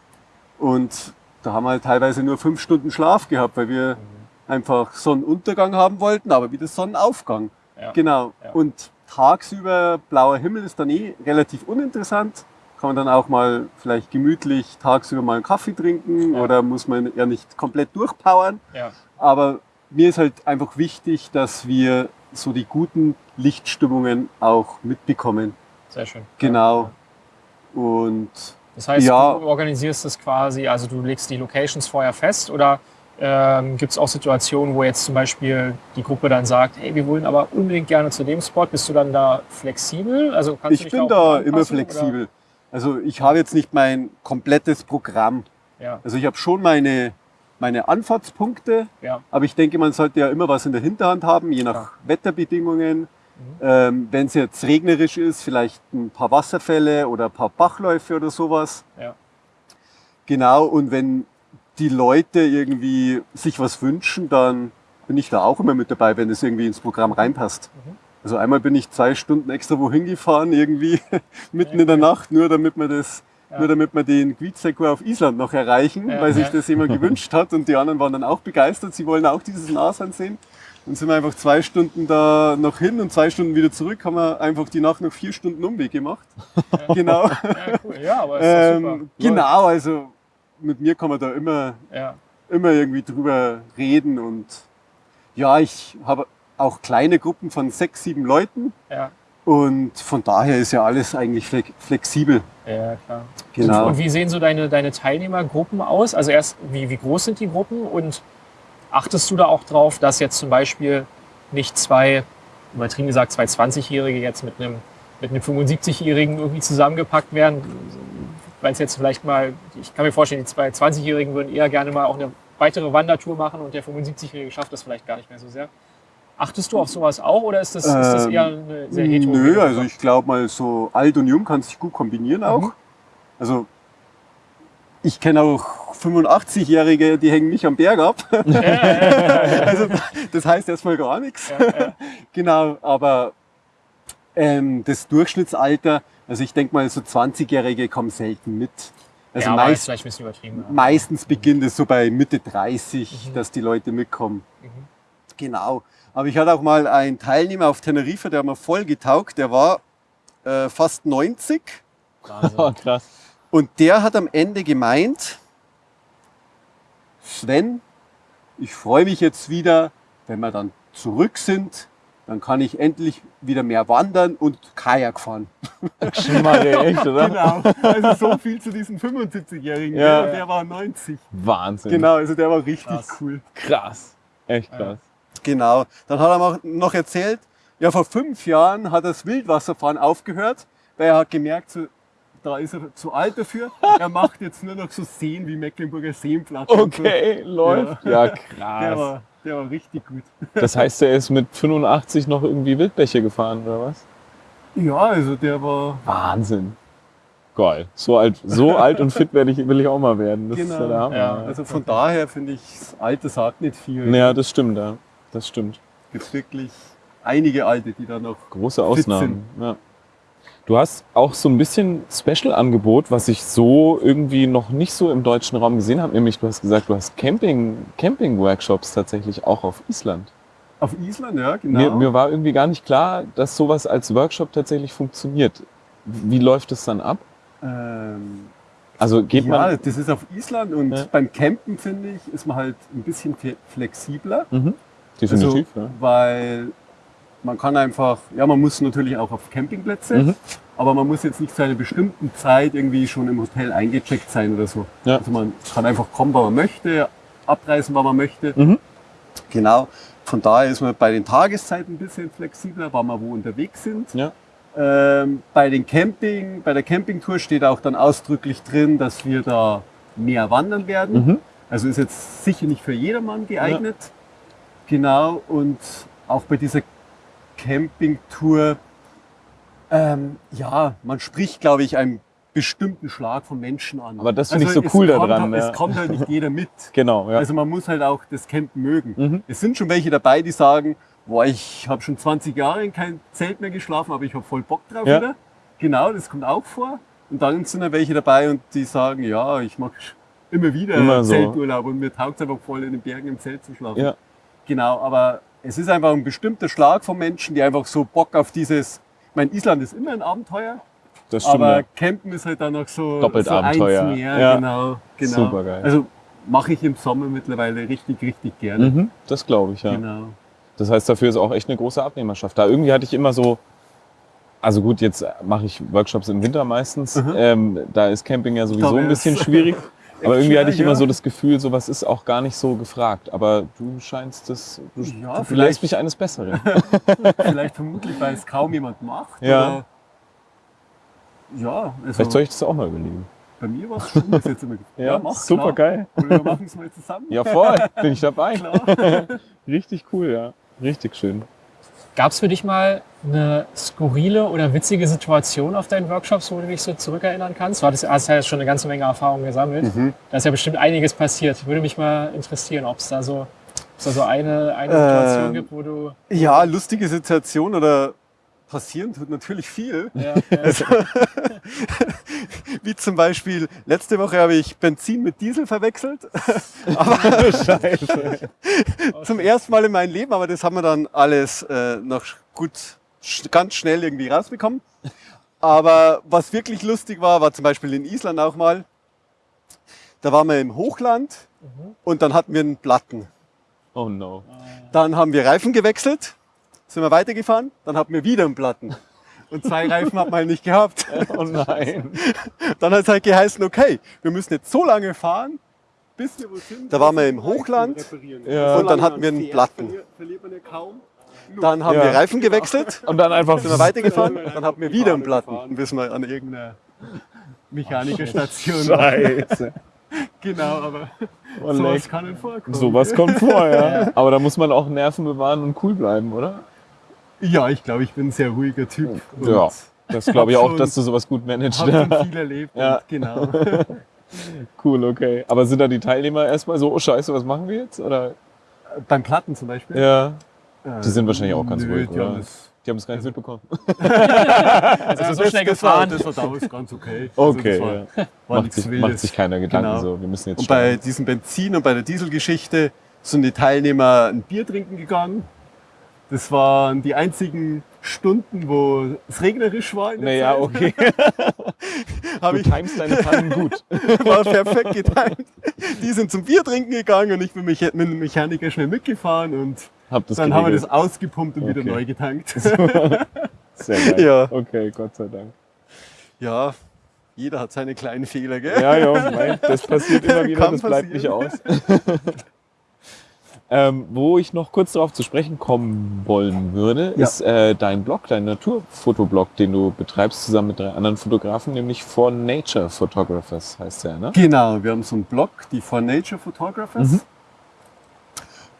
und da haben wir halt teilweise nur fünf Stunden Schlaf gehabt, weil wir Mhm. einfach Sonnenuntergang haben wollten, aber wieder Sonnenaufgang. Ja. Genau. Ja. Und tagsüber blauer Himmel ist dann eh relativ uninteressant. Kann man dann auch mal vielleicht gemütlich tagsüber mal einen Kaffee trinken Ja. oder muss man ja nicht komplett durchpowern. ja. Aber mir ist halt einfach wichtig, dass wir so die guten Lichtstimmungen auch mitbekommen. Sehr schön. Genau. Und Das heißt, Ja. du organisierst es quasi, also du legst die Locations vorher fest oder ähm, gibt es auch Situationen, wo jetzt zum Beispiel die Gruppe dann sagt, hey, wir wollen aber unbedingt gerne zu dem Spot. Bist du dann da flexibel? Also kannst du ich dich bin da anpassen, immer flexibel. Also ich habe jetzt nicht mein komplettes Programm. Oder? Ja, Also ich habe schon meine, meine Anfahrtspunkte, ja, aber ich denke, man sollte ja immer was in der Hinterhand haben, je nach Klar. Wetterbedingungen. Mhm. Ähm, Wenn es jetzt regnerisch ist, vielleicht ein paar Wasserfälle oder ein paar Bachläufe oder sowas. ja. Genau, und wenn die Leute irgendwie sich was wünschen, dann bin ich da auch immer mit dabei, wenn es irgendwie ins Programm reinpasst. Mhm. Also einmal bin ich zwei Stunden extra wohin gefahren, irgendwie mitten Ja, in der cool. Nacht, nur damit wir das, Ja. nur damit wir den Gwitzekor auf Island noch erreichen, Ja, weil sich ja. das jemand gewünscht hat und die anderen waren dann auch begeistert, sie wollen auch dieses Nashorn sehen. Dann sind wir einfach zwei Stunden da noch hin und zwei Stunden wieder zurück, haben wir einfach die Nacht noch vier Stunden Umweg gemacht. genau. Ja, cool. Ja, aber ist doch super. Ähm, genau, also mit mir kann man da immer, Ja, immer irgendwie drüber reden und ja, ich habe auch kleine Gruppen von sechs, sieben Leuten ja, und von daher ist ja alles eigentlich flex- flexibel. ja, klar. Genau. Und wie sehen so deine, deine Teilnehmergruppen aus? Also erst, wie, wie groß sind die Gruppen und achtest du da auch drauf, dass jetzt zum Beispiel nicht zwei, übertrieben gesagt, zwei 20-Jährige jetzt mit einem, mit einem 75-Jährigen irgendwie zusammengepackt werden? Weil es jetzt vielleicht mal, ich kann mir vorstellen, die zwei 20-Jährigen würden eher gerne mal auch eine weitere Wandertour machen und der 75-Jährige schafft das vielleicht gar nicht mehr so sehr. Achtest du auf sowas auch oder ist das, ist das eher eine sehr heterogene Nö, also ich glaube mal so alt und jung kann sich gut kombinieren auch. Mhm. Also ich kenne auch 85-Jährige, die hängen nicht am Berg ab. also das heißt erstmal gar nichts. Ja, ja. Genau, aber ähm, das Durchschnittsalter, also ich denke mal, so 20-Jährige kommen selten mit. Also ja, meist, vielleicht ein bisschen übertrieben. ja. meistens beginnt es so bei Mitte 30, Mhm. dass die Leute mitkommen. Mhm. Genau. Aber ich hatte auch mal einen Teilnehmer auf Teneriffa, der hat mir voll getaugt, der war äh, fast 90 Wahnsinn. Oh, krass. und der hat am Ende gemeint, Sven, ich freue mich jetzt wieder, wenn wir dann zurück sind, dann kann ich endlich wieder mehr wandern und Kajak fahren. Schmarre, echt, oder? Genau, also so viel zu diesem 75-Jährigen. Ja. Der, der war 90. Wahnsinn. Genau, also der war richtig Krass. cool. Krass. Echt krass. Genau. Dann hat er mir noch erzählt, ja, vor fünf Jahren hat das Wildwasserfahren aufgehört, weil er hat gemerkt, so, da ist er zu alt dafür. Er macht jetzt nur noch so Seen wie Mecklenburger Seenplatte. und so. Okay, läuft. Ja, Der krass. Der war richtig gut. Das heißt, er ist mit 85 noch irgendwie Wildbäche gefahren, oder was? Ja, also der war. Wahnsinn. Geil. So alt, so alt und fit werde ich, will ich auch mal werden. Das ist ja Genau. der Hammer. Ja. Also von daher finde ich, das Alter sagt nicht viel. Ja, das stimmt, ja. Das stimmt. Es gibt wirklich einige Alte, die da noch. Große Fit Ausnahmen. Ja. Du hast auch so ein bisschen Special-Angebot, was ich so irgendwie noch nicht so im deutschen Raum gesehen habe. Nämlich, du hast gesagt, du hast Camping, Camping-Workshops tatsächlich auch auf Island. Auf Island, ja, genau. Mir, mir war irgendwie gar nicht klar, dass sowas als Workshop tatsächlich funktioniert. Wie läuft es dann ab? ähm, Also geht ja, man. das ist auf Island und Ja. beim Campen, finde ich, ist man halt ein bisschen flexibler. Mhm. Definitiv, also, ja. Weil man kann einfach, ja, man muss natürlich auch auf Campingplätze, Mhm. aber man muss jetzt nicht zu einer bestimmten Zeit irgendwie schon im Hotel eingecheckt sein oder so. Ja. Also man kann einfach kommen, wann man möchte, abreisen, wann man möchte. Mhm. Genau. Von daher ist man bei den Tageszeiten ein bisschen flexibler, wann wir wo unterwegs sind. Ja. Ähm, bei den Camping, bei der Campingtour steht auch dann ausdrücklich drin, dass wir da mehr wandern werden. Mhm. Also ist jetzt sicher nicht für jedermann geeignet. Genau. Und auch bei dieser Campingtour, ähm, ja, man spricht, glaube ich, einen bestimmten Schlag von Menschen an. Aber das finde ich so cool daran, ja. Es kommt halt nicht jeder mit. Genau, ja. Also man muss halt auch das Campen mögen. Mhm. Es sind schon welche dabei, die sagen, boah, ich habe schon 20 Jahre in kein Zelt mehr geschlafen, aber ich habe voll Bock drauf Ja. wieder. Genau, das kommt auch vor. Und dann sind da welche dabei und die sagen, ja, ich mache immer wieder Immer so. Zelturlaub und mir taugt es einfach voll in den Bergen im Zelt zu schlafen. ja. Genau, aber es ist einfach ein bestimmter Schlag von Menschen, die einfach so Bock auf dieses, ich meine, Island ist immer ein Abenteuer, Das stimmt. aber ja. Campen ist halt dann noch so, Doppelt so Abenteuer. eins mehr. Ja. Genau, genau. Supergeil. Also mache ich im Sommer mittlerweile richtig, richtig gerne. Mhm. Das glaube ich, ja. Genau. Das heißt, dafür ist auch echt eine große Abnehmerschaft. Da irgendwie hatte ich immer so, also gut, jetzt mache ich Workshops im Winter meistens. Ähm, da ist Camping ja sowieso ein bisschen schwierig. Aber irgendwie hatte ich schwierig, immer ja. so das Gefühl, sowas ist auch gar nicht so gefragt. Aber du scheinst das, du, Ja, du vielleicht mich eines Besseren. Vielleicht vermutlich, weil es kaum jemand macht. Ja. Ja, also Vielleicht soll ich das auch mal überlegen. bei mir war es schon bis jetzt immer Ja, mach, super klar. geil. Oder wir machen es mal zusammen. Ja, voll, bin ich dabei. Richtig cool, ja. Richtig schön. Gab es für dich mal eine skurrile oder witzige Situation auf deinen Workshops, wo du dich so zurückerinnern kannst? Du hattest, hast ja schon eine ganze Menge Erfahrung gesammelt. Mhm. Da ist ja bestimmt einiges passiert. Würde mich mal interessieren, ob es da so, ob's da so eine, eine Situation Ähm. gibt, wo du. Ja, lustige Situation oder passieren tut natürlich viel. Ja, ja, Wie zum Beispiel, letzte Woche habe ich Benzin mit Diesel verwechselt. Scheiße. Zum ersten Mal in meinem Leben, aber das haben wir dann alles äh, noch gut, sch ganz schnell irgendwie rausbekommen. Aber was wirklich lustig war, war zum Beispiel in Island auch mal. Da waren wir im Hochland und dann hatten wir einen Platten. Oh no. Dann haben wir Reifen gewechselt, sind wir weitergefahren, dann hatten wir wieder einen Platten. Und zwei Reifen hat man halt nicht gehabt. Oh nein. Dann hat es halt geheißen, okay, wir müssen jetzt so lange fahren, bis wir wo sind. Da waren wir im Hochland Ja. und dann hatten wir einen Platten. Verliert man ja kaum. Dann haben Ja. wir Reifen gewechselt, Und dann einfach sind wir weitergefahren, dann hatten wir wieder einen Platten, bis wir an irgendeiner Mechanikerstation. Scheiße. Genau, aber Oh, sowas kann vorkommen. Sowas kommt vor, ja. Aber da muss man auch Nerven bewahren und cool bleiben, oder? Ja, ich glaube, ich bin ein sehr ruhiger Typ. Ja. Das glaube ich auch, dass du sowas gut managst. Hab schon viel erlebt. Ja. Und genau. Cool, okay. Aber sind da die Teilnehmer erstmal so, oh scheiße, was machen wir jetzt? Oder? Beim Platten zum Beispiel. Ja. Äh, Die sind wahrscheinlich auch ganz nö, ruhig, die haben oder? das- Die haben es gar nicht mitbekommen. also so schnell das gefahren. das war damals ganz okay. Okay, also das war, ja. war Macht nichts sich, macht sich keiner Gedanken Genau. so. Wir müssen jetzt Und bei diesem Benzin und bei der Dieselgeschichte sind die Teilnehmer ein Bier trinken gegangen. Das waren die einzigen Stunden, wo es regnerisch war. Naja, Zeit. okay. Hab Du ich, timest deine Pannen gut. war perfekt getimt. Die sind zum Bier trinken gegangen und ich bin mit dem Mechaniker schnell mitgefahren und Hab dann haben wir geregelt. das ausgepumpt und wieder Okay. neu getankt. Sehr geil. Ja. Okay, Gott sei Dank. Ja, jeder hat seine kleinen Fehler, gell? Ja, ja, mein, das passiert immer wieder, Kann das bleibt nicht passieren. aus. Ähm, wo ich noch kurz darauf zu sprechen kommen wollen würde, Ja. ist äh, dein Blog, dein Naturfotoblog, den du betreibst zusammen mit drei anderen Fotografen, nämlich For Nature Photographers heißt der, ne? Genau, wir haben so einen Blog, die For Nature Photographers. Mhm.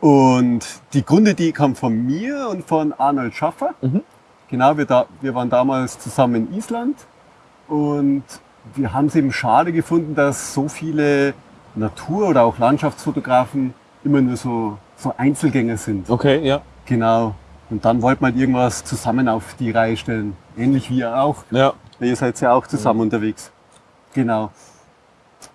Und die Grundidee kam von mir und von Arnold Schaffer. Mhm. Genau, wir, da, wir waren damals zusammen in Island und wir haben es eben schade gefunden, dass so viele Natur- oder auch Landschaftsfotografen immer nur so, so Einzelgänger sind. Okay, ja. Genau. Und dann wollten wir halt irgendwas zusammen auf die Reihe stellen. Ähnlich wie ihr auch. Ja. Ihr seid ja auch zusammen unterwegs. Genau.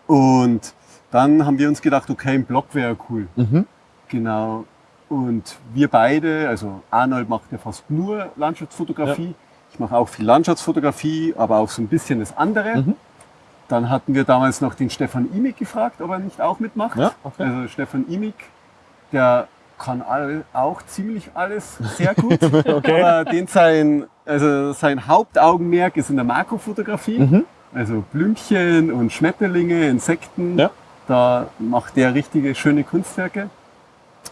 Und dann haben wir uns gedacht, okay, ein Blog wäre cool. Mhm. Genau. Und wir beide, also Arnold macht ja fast nur Landschaftsfotografie. Ich mache auch viel Landschaftsfotografie, aber auch so ein bisschen das andere. Mhm. Dann hatten wir damals noch den Stefan Imig gefragt, ob er nicht auch mitmacht. Ja, okay. Also Stefan Imig, der kann all, auch ziemlich alles sehr gut. Okay. Aber den sein, also sein Hauptaugenmerk ist in der Makrofotografie. Mhm. Also Blümchen und Schmetterlinge, Insekten. Ja. Da macht der richtige schöne Kunstwerke.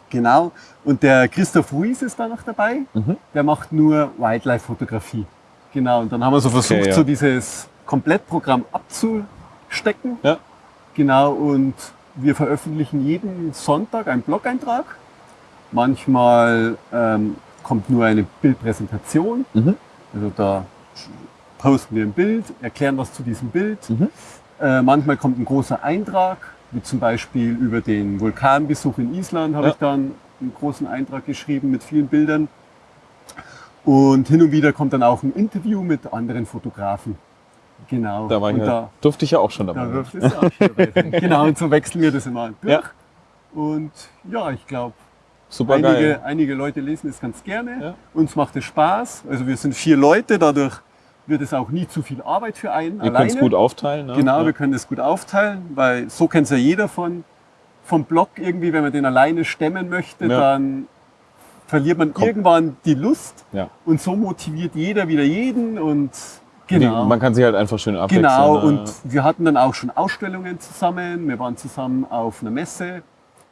Genau. Und der Christoph Ruiz ist da noch dabei. Mhm. Der macht nur Wildlife-Fotografie. Genau. Und dann haben wir so versucht, Okay, ja. so dieses Komplettprogramm abzustecken. Ja. Genau. Und wir veröffentlichen jeden Sonntag einen Blog-Eintrag. Manchmal ähm, kommt nur eine Bildpräsentation. Mhm. Also da posten wir ein Bild, erklären was zu diesem Bild. Mhm. Äh, manchmal kommt ein großer Eintrag, wie zum Beispiel über den Vulkanbesuch in Island habe Ja. ich dann einen großen Eintrag geschrieben mit vielen Bildern. Und hin und wieder kommt dann auch ein Interview mit anderen Fotografen. Genau. Da, war ich ja, da, durfte ich ja auch schon da dabei. es ja auch schon dabei sein. Genau, und so wechseln wir das immer durch. Ja. Und ja, ich glaube, Super einige, geil. einige Leute lesen es ganz gerne. Ja. Uns macht es Spaß. Also wir sind vier Leute, dadurch wird es auch nie zu viel Arbeit für einen könnt alleine. es gut aufteilen. Ne? genau, ja. wir können es gut aufteilen, weil so kennt es ja jeder von, vom Blog irgendwie, wenn man den alleine stemmen möchte, Ja. dann verliert man Kommt. irgendwann die Lust und so motiviert jeder wieder jeden und genau. Die, man kann sich halt einfach schön abwechseln. Genau, ne? und wir hatten dann auch schon Ausstellungen zusammen. Wir waren zusammen auf einer Messe.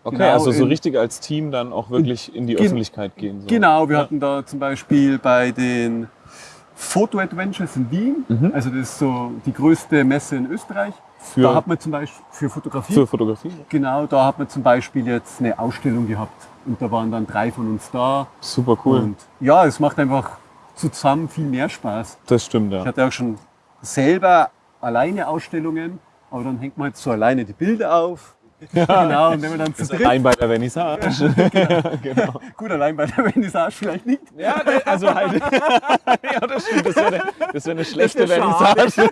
okay, genau, also so in- richtig als Team dann auch wirklich in die Gen- Öffentlichkeit gehen. So. Genau, wir Ja. hatten da zum Beispiel bei den Photo Adventures in Wien, Mhm. also das ist so die größte Messe in Österreich. Für, da hat man zum Beispiel für Fotografie, für Fotografie. genau, da hat man zum Beispiel jetzt eine Ausstellung gehabt und da waren dann drei von uns da. Super cool. Und ja, es macht einfach zusammen viel mehr Spaß. das stimmt, Ich ja. hatte auch schon selber alleine Ausstellungen, aber dann hängt man halt so alleine die Bilder auf. Genau, und wenn man dann zu dritt, Allein bei der Vernissage. genau. gut, allein bei der Vernissage vielleicht nicht, Ja, also halt. ja, das stimmt. Das wäre eine, das eine schlechte. Vernissage.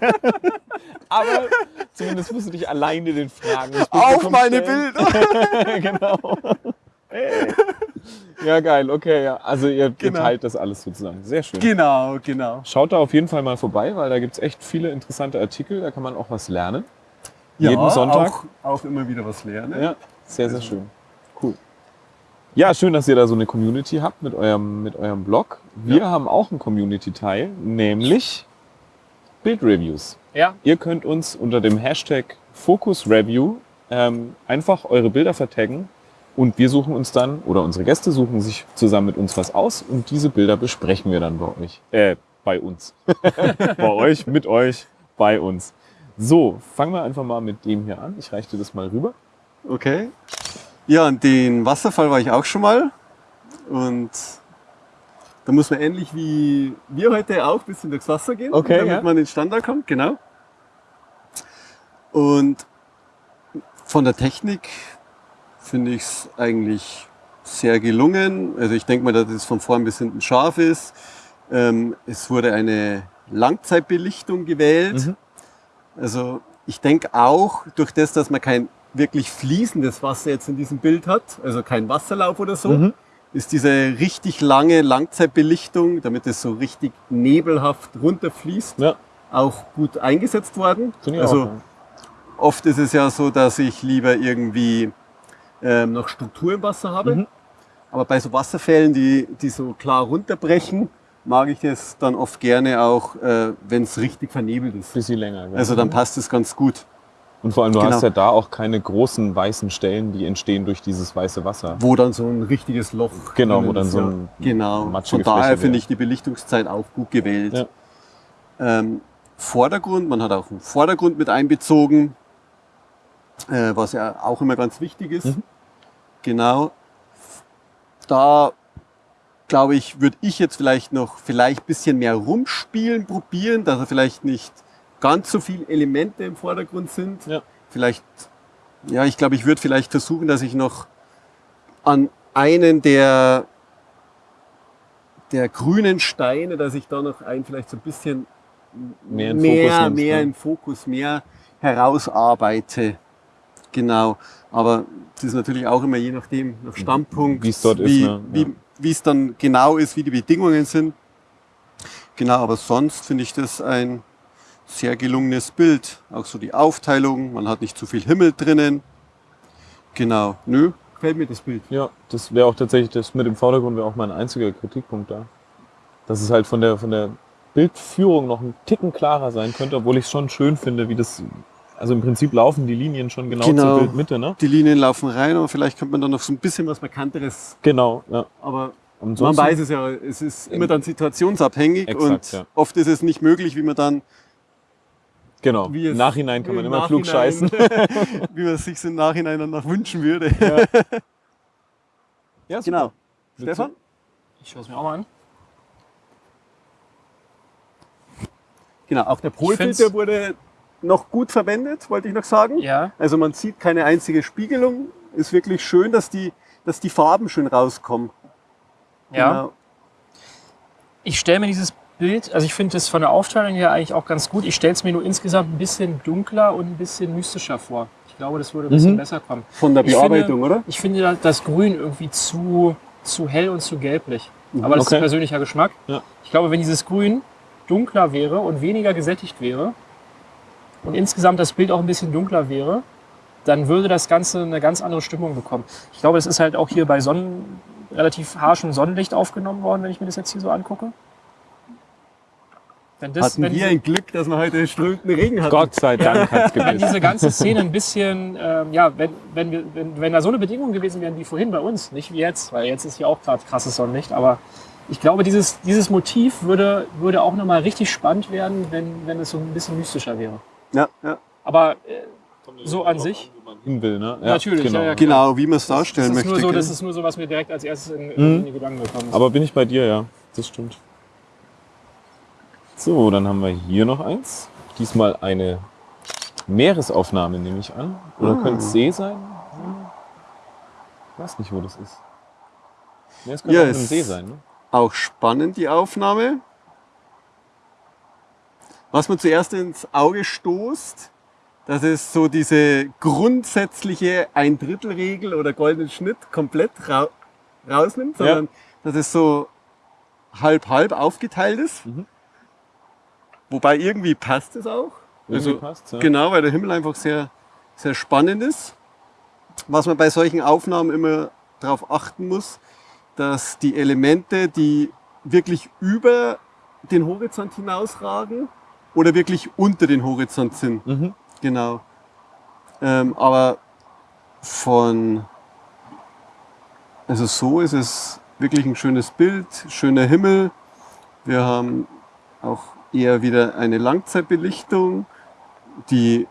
Aber zumindest musst du dich alleine den Fragen auf meine stellen. Bilder. genau. Hey. Ja, geil, okay, ja. Also ihr, ihr Genau. teilt das alles sozusagen. Sehr schön. Genau, genau. Schaut da auf jeden Fall mal vorbei, weil da gibt es echt viele interessante Artikel, da kann man auch was lernen. Jeden Sonntag. Auch, auch immer wieder was lernen. Ja, sehr, sehr schön. Cool. Ja, schön, dass ihr da so eine Community habt mit eurem, mit eurem Blog. Wir Ja. haben auch einen Community-Teil, nämlich Bildreviews. Ja, Ihr könnt uns unter dem Hashtag FocusReview ähm, einfach eure Bilder vertaggen und wir suchen uns dann, oder unsere Gäste suchen sich zusammen mit uns was aus und diese Bilder besprechen wir dann bei euch. Äh, bei uns. bei euch, mit euch, bei uns. So, fangen wir einfach mal mit dem hier an. Ich reiche dir das mal rüber. Okay. Ja, und den Wasserfall war ich auch schon mal. Und da muss man ähnlich wie wir heute auch ein bisschen durchs Wasser gehen, Okay, damit ja. man in den Standard kommt. Genau. Und von der Technik finde ich es eigentlich sehr gelungen. Also ich denke mal, dass es von vorn bis hinten scharf ist. Ähm, es wurde eine Langzeitbelichtung gewählt. Mhm. Also ich denke auch, durch das, dass man kein wirklich fließendes Wasser jetzt in diesem Bild hat, also kein Wasserlauf oder so, Mhm. ist diese richtig lange Langzeitbelichtung, damit es so richtig nebelhaft runterfließt, Ja, auch gut eingesetzt worden. also auch. oft ist es ja so, dass ich lieber irgendwie ähm, noch Struktur im Wasser habe. Mhm. Aber bei so Wasserfällen, die, die so klar runterbrechen, mag ich es dann oft gerne auch, äh, wenn es richtig vernebelt ist. Bisschen länger. gell? Also dann passt es ganz gut. Und vor allem, du Genau. hast ja da auch keine großen weißen Stellen, die entstehen durch dieses weiße Wasser. Wo dann so ein richtiges Loch. Genau, wo dann ist, so ja. ein Genau. Von daher finde ich die Belichtungszeit auch gut gewählt. Ja. Ähm, Vordergrund, man hat auch einen Vordergrund mit einbezogen, äh, was ja auch immer ganz wichtig ist. Mhm. Genau. Da glaube ich, würde ich jetzt vielleicht noch vielleicht ein bisschen mehr rumspielen probieren, dass er vielleicht nicht ganz so viele Elemente im Vordergrund sind. Ja. Vielleicht, ja, ich glaube, ich würde vielleicht versuchen, dass ich noch an einen der, der grünen Steine, dass ich da noch einen vielleicht so ein bisschen Mehr mehr, Fokus nimmst, mehr ne? im Fokus, mehr herausarbeite. Genau. Aber das ist natürlich auch immer je nachdem, nach Standpunkt, Wie es dort ist, wie, ne? Ja. wie es dann genau ist, wie die Bedingungen sind. Genau, aber sonst finde ich das ein sehr gelungenes Bild. Auch so die Aufteilung, man hat nicht zu viel Himmel drinnen. Genau, nö, gefällt mir das Bild. Ja, das wäre auch tatsächlich, das mit dem Vordergrund wäre auch mein einziger Kritikpunkt da. Dass es halt von der, von der Bildführung noch ein Ticken klarer sein könnte, obwohl ich es schon schön finde, wie das, also im Prinzip laufen die Linien schon genau, Genau. zur Bildmitte, ne? Die Linien laufen rein, aber vielleicht könnte man dann noch so ein bisschen was Markanteres, Genau, ja. aber man weiß es ja, es ist immer dann situationsabhängig Exakt, und ja. oft ist es nicht möglich, wie man dann Genau. Wie es Im Nachhinein kann man im immer klug scheißen. wie man es sich im Nachhinein dann noch wünschen würde. Ja, Genau. Willst Stefan? Ich schaue es mir auch mal an. Genau, auch der Polfilter wurde noch gut verwendet, wollte ich noch sagen. Ja. Also man sieht keine einzige Spiegelung. Ist wirklich schön, dass die, dass die Farben schön rauskommen. Ja. Genau. Ich stelle mir dieses Bild, also ich finde das von der Aufteilung her eigentlich auch ganz gut. Ich stelle es mir nur insgesamt ein bisschen dunkler und ein bisschen mystischer vor. Ich glaube, das würde ein bisschen Mhm. besser kommen. Von der Ich Bearbeitung, finde- oder? Ich finde da- das Grün irgendwie zu, zu hell und zu gelblich. Aber das Okay. ist persönlicher Geschmack. Ja. Ich glaube, wenn dieses Grün dunkler wäre und weniger gesättigt wäre und insgesamt das Bild auch ein bisschen dunkler wäre, dann würde das Ganze eine ganz andere Stimmung bekommen. Ich glaube, das ist halt auch hier bei Sonnen, relativ harschem Sonnenlicht aufgenommen worden, wenn ich mir das jetzt hier so angucke. Wenn, das, Hatten wenn, wir diese, ein Glück, dass wir heute strömenden Regen hatten. Gott sei Dank hat's wenn diese ganze Szene ein bisschen, ähm, ja, wenn, wenn, wir, wenn, wenn da so eine Bedingung gewesen wären wie vorhin bei uns, nicht wie jetzt, weil jetzt ist hier auch gerade krasses Sonnenlicht, aber ich glaube, dieses, dieses Motiv würde, würde auch nochmal richtig spannend werden, wenn, wenn es so ein bisschen mystischer wäre. Ja, ja. Aber äh, so an sich, Hin will, ne? Ja, Natürlich, Genau. ja, ja, Genau, wie man es das darstellen ist, möchte. nur so, das ist nur so, was mir direkt als erstes in, in die Gedanken gekommen ist. Aber bin ich bei dir, ja. Das stimmt. So, dann haben wir hier noch eins. Diesmal eine Meeresaufnahme, nehme ich an. Oder Ah. könnte es See sein? Ich weiß nicht, wo das ist. Nee, es könnte Ja, auch ein See sein, ne? Auch spannend, die Aufnahme. Was mir zuerst ins Auge stoßt, dass es so diese grundsätzliche Ein-Drittel-Regel oder goldenen Schnitt komplett ra rausnimmt, Ja. sondern dass es so halb-halb aufgeteilt ist. Mhm. Wobei irgendwie passt es auch. Irgendwie Also, passt's, ja. Genau, weil der Himmel einfach sehr, sehr spannend ist. Was man bei solchen Aufnahmen immer darauf achten muss, dass die Elemente, die wirklich über den Horizont hinausragen oder wirklich unter den Horizont sind. Mhm. Genau. Ähm, aber von, also so ist es wirklich ein schönes Bild, schöner Himmel. Wir haben auch eher wieder eine Langzeitbelichtung. Die,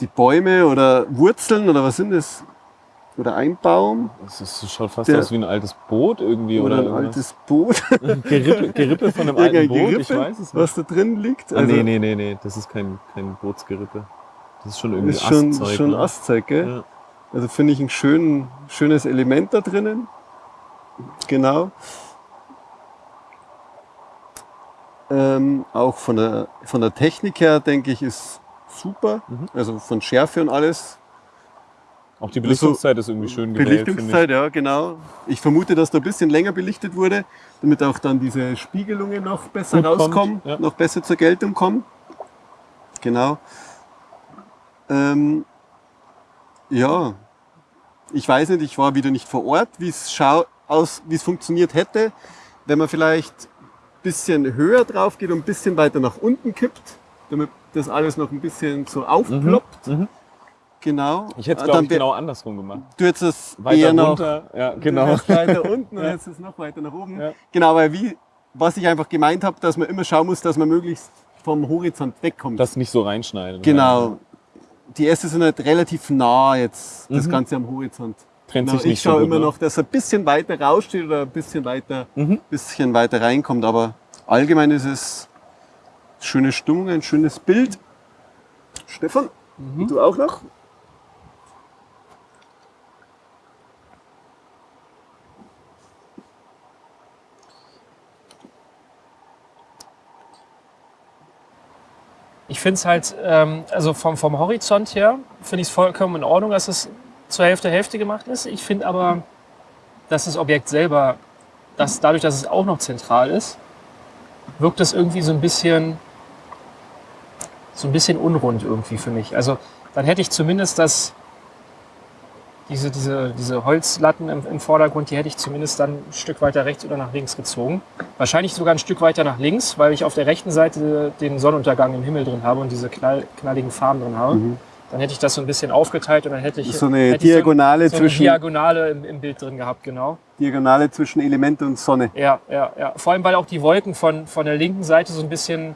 die Bäume oder Wurzeln oder was sind das? Oder ein Baum Das ist, schaut fast Der- aus wie ein altes Boot irgendwie. oder, Oder, ein irgendwas. altes Boot, Gerippe, Gerippe von einem alten Boot, ich Gerippe, weiß es nicht. was da drin liegt. Ah, nee, nee, nee, nee, das ist kein, kein Bootsgerippe. Das ist schon irgendwie ist schon, Astzeug, schon ne? Astzeug, gell? Ja. Also finde ich ein schön, schönes Element da drinnen. Genau. Ähm, auch von der, von der Technik her, denke ich, ist super. Mhm. Also von Schärfe und alles. Auch die Belichtungszeit ist irgendwie schön gewählt. Belichtungszeit, ja, genau. Ich vermute, dass da ein bisschen länger belichtet wurde, damit auch dann diese Spiegelungen noch besser Gut kommt, rauskommen, ja. noch besser zur Geltung kommen. Genau. Ähm, ja, ich weiß nicht, ich war wieder nicht vor Ort, wie es schau aus, wie es funktioniert hätte, wenn man vielleicht ein bisschen höher drauf geht und ein bisschen weiter nach unten kippt, damit das alles noch ein bisschen so aufploppt. Mhm. Genau. Ich hätte es, glaube ich, genau andersrum gemacht. Du hättest es Weiter eher noch runter, ja, genau. weiter unten und Ja. jetzt ist es noch weiter nach oben. Ja. Genau, weil wie, was ich einfach gemeint habe, dass man immer schauen muss, dass man möglichst vom Horizont wegkommt. Das nicht so reinschneiden. genau. Die Äste sind halt relativ nah jetzt, das Mhm. Ganze am Horizont. trennt Na, sich ich nicht so schaue gut. immer ne? noch, dass er ein bisschen weiter raussteht oder ein bisschen weiter, Mhm. bisschen weiter reinkommt. Aber allgemein ist es schöne Stimmung, ein schönes Bild. Stefan, Mhm. du auch noch? Ich finde es halt, ähm, also vom, vom Horizont her, finde ich es vollkommen in Ordnung, dass es zur Hälfte Hälfte gemacht ist. Ich finde aber, dass das Objekt selber, dass dadurch, dass es auch noch zentral ist, wirkt es irgendwie so ein bisschen, so ein bisschen unrund irgendwie für mich. Also dann hätte ich zumindest das, diese, diese, diese Holzlatten im, im Vordergrund, die hätte ich zumindest dann ein Stück weiter rechts oder nach links gezogen. Wahrscheinlich sogar ein Stück weiter nach links, weil ich auf der rechten Seite den Sonnenuntergang im Himmel drin habe und diese knall, knalligen Farben drin habe. Dann hätte ich das so ein bisschen aufgeteilt und dann hätte ich So eine Diagonale so, so eine zwischen- Diagonale im, im Bild drin gehabt, genau. Diagonale zwischen Element und Sonne. Ja, ja, ja. Vor allem, weil auch die Wolken von, von der linken Seite so ein bisschen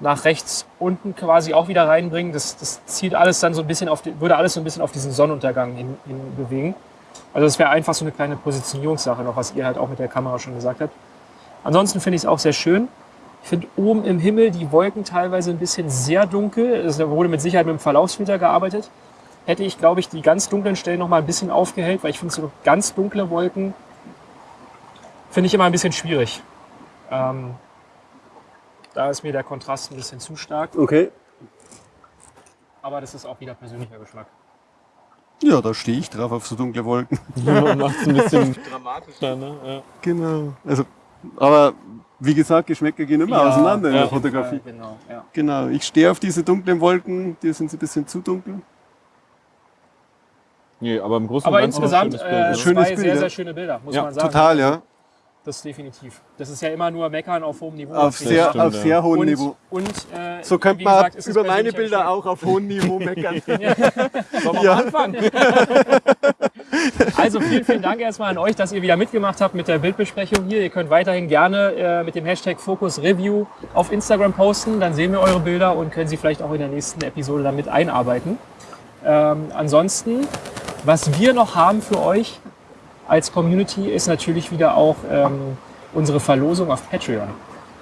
nach rechts unten quasi auch wieder reinbringen. Das, das zieht alles dann so ein bisschen auf, die, würde alles so ein bisschen auf diesen Sonnenuntergang hin, hin bewegen. Also das wäre einfach so eine kleine Positionierungssache noch, was ihr halt auch mit der Kamera schon gesagt habt. Ansonsten finde ich es auch sehr schön. Ich finde oben im Himmel die Wolken teilweise ein bisschen sehr dunkel. Es wurde mit Sicherheit mit dem Verlaufsfilter gearbeitet. Hätte ich, glaube ich, die ganz dunklen Stellen noch mal ein bisschen aufgehellt, weil ich finde so ganz dunkle Wolken finde ich immer ein bisschen schwierig. Ähm, da ist mir der Kontrast ein bisschen zu stark, Okay. aber das ist auch wieder persönlicher Geschmack. Ja, da stehe ich drauf auf so dunkle Wolken. Macht es ein bisschen dramatischer, ne? Ja. Genau. Also, aber wie gesagt, Geschmäcker gehen immer auseinander in ja. der Fotografie. Genau, ja. Genau. Ich stehe auf diese dunklen Wolken, die sind ein bisschen zu dunkel. Nee, aber im Großen Aber und Ganzen insgesamt schönes äh, Bild, ne? Schönes zwei Bild, sehr, ja. sehr schöne Bilder, muss Ja, man sagen. Total, ja. Das definitiv. Das ist ja immer nur Meckern auf hohem Niveau. Auf sehr, auf ja. sehr hohem und, Niveau. Und, äh, So könnte man gesagt, über meine Bilder auch auf hohem Niveau meckern. Sollen wir Ja. anfangen? Also vielen, vielen Dank erstmal an euch, dass ihr wieder mitgemacht habt mit der Bildbesprechung hier. Ihr könnt weiterhin gerne äh, mit dem Hashtag Focus Review auf Instagram posten. Dann sehen wir eure Bilder und können sie vielleicht auch in der nächsten Episode damit einarbeiten. Ähm, ansonsten, was wir noch haben für euch als Community, ist natürlich wieder auch ähm, unsere Verlosung auf Patreon.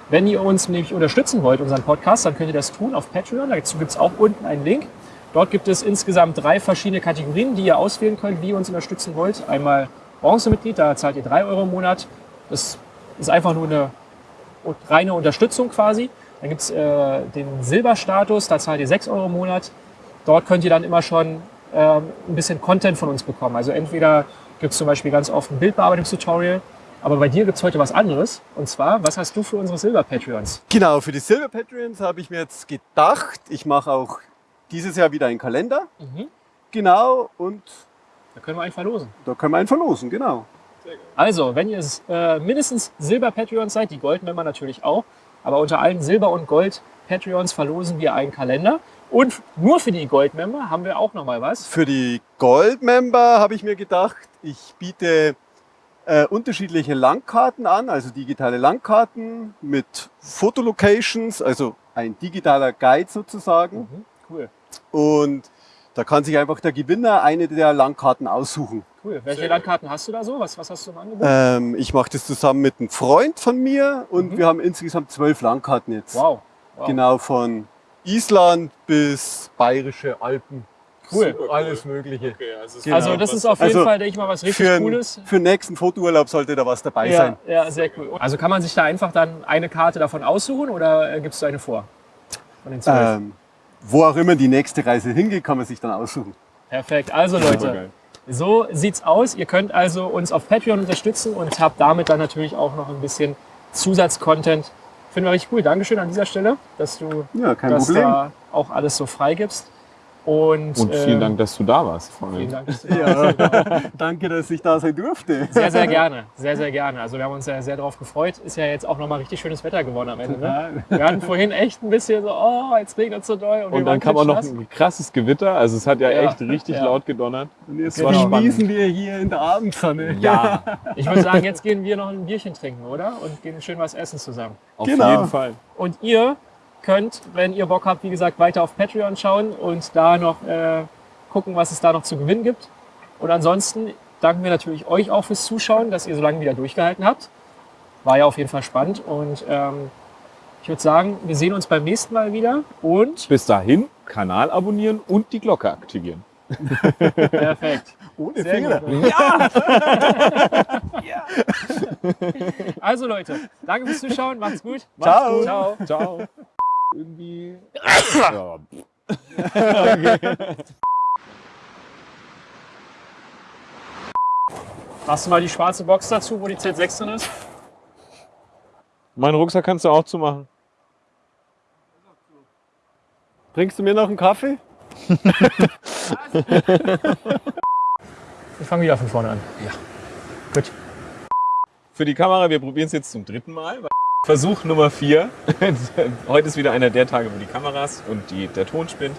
Wenn ihr uns nämlich unterstützen wollt, unseren Podcast, dann könnt ihr das tun auf Patreon. Dazu gibt es auch unten einen Link. Dort gibt es insgesamt drei verschiedene Kategorien, die ihr auswählen könnt, wie ihr uns unterstützen wollt. Einmal Bronzemitglied, da zahlt ihr drei Euro im Monat. Das ist einfach nur eine reine Unterstützung quasi. Dann gibt es äh, den Silberstatus, da zahlt ihr sechs Euro im Monat. Dort könnt ihr dann immer schon ähm, ein bisschen Content von uns bekommen. Also entweder gibt es zum Beispiel ganz oft ein Bildbearbeitungstutorial, aber bei dir gibt es heute was anderes. Und zwar, was hast du für unsere Silber-Patreons? Genau, für die Silver Patreons habe ich mir jetzt gedacht, ich mache auch dieses Jahr wieder einen Kalender. Mhm. Genau, und Da können wir einen verlosen. da können wir einen verlosen, genau. Also, wenn ihr äh, mindestens Silber-Patreons seid, die Gold-Member natürlich auch, aber unter allen Silber- und Gold-Patreons verlosen wir einen Kalender. Und nur für die Gold-Member haben wir auch noch mal was. Für die Gold-Member habe ich mir gedacht, ich biete äh, unterschiedliche Landkarten an, also digitale Landkarten mit Fotolocations, also ein digitaler Guide sozusagen. Mhm, cool, Und da kann sich einfach der Gewinner eine der Landkarten aussuchen. cool. Welche Landkarten hast du da so? Was, was hast du im Angebot? Ähm, ich mache das zusammen mit einem Freund von mir und Mhm. wir haben insgesamt zwölf Landkarten jetzt. wow. wow. Genau von Island bis Bayerische Alpen. Cool. Alles Mögliche. Okay, also, Genau. Also das ist auf jeden Also, Fall, denke ich mal, was richtig Für, Cooles. für den nächsten Fotourlaub sollte da was dabei Ja, sein. ja, sehr cool. Also kann man sich da einfach dann eine Karte davon aussuchen oder äh, gibst du eine vor? Von den zwölf? Ähm, wo auch immer die nächste Reise hingeht, kann man sich dann aussuchen. Perfekt. Also Leute, so sieht's aus. Ihr könnt also uns auf Patreon unterstützen und habt damit dann natürlich auch noch ein bisschen Zusatzcontent. Finden wir richtig cool. Dankeschön an dieser Stelle, dass du Ja, das da auch alles so freigibst. Und, Und vielen ähm, Dank, dass du da warst. Vielen. Dank, dass du da warst. Ja, danke, dass ich da sein durfte. Sehr, sehr gerne. Sehr, sehr gerne. Also wir haben uns ja sehr darauf gefreut. Ist ja jetzt auch nochmal richtig schönes Wetter geworden am Ende. Ne? Wir hatten vorhin echt ein bisschen so, oh, jetzt regnet es so doll. Und, Und dann kam auch noch ein krasses Gewitter. Also es hat ja, Ja, echt richtig ja. laut gedonnert. Und jetzt Das war genießen wir hier in der Abendsonne. Ja, Ich würde sagen, jetzt gehen wir noch ein Bierchen trinken, oder? Und gehen schön was essen zusammen. auf Genau. jeden Fall. Und ihr könnt, wenn ihr Bock habt, wie gesagt, weiter auf Patreon schauen und da noch äh, gucken, was es da noch zu gewinnen gibt. Und ansonsten danken wir natürlich euch auch fürs Zuschauen, dass ihr so lange wieder durchgehalten habt. War ja auf jeden Fall spannend und ähm, ich würde sagen, wir sehen uns beim nächsten Mal wieder und Bis dahin, Kanal abonnieren und die Glocke aktivieren. perfekt. Ohne Sehr Fehler. gut. Also Leute, danke fürs Zuschauen, macht's gut. Macht's Ciao. Gut. Ciao. Ciao. Irgendwie. Ja. Machst du mal die schwarze Box dazu, wo die Z6 drin ist? Meinen Rucksack kannst du auch zumachen. Bringst du mir noch einen Kaffee? Wir fangen wieder von vorne an. Ja. Gut. Für die Kamera, wir probieren es jetzt zum dritten Mal. Versuch Nummer vier. Heute ist wieder einer der Tage, wo die Kameras und die, der Ton spinnt.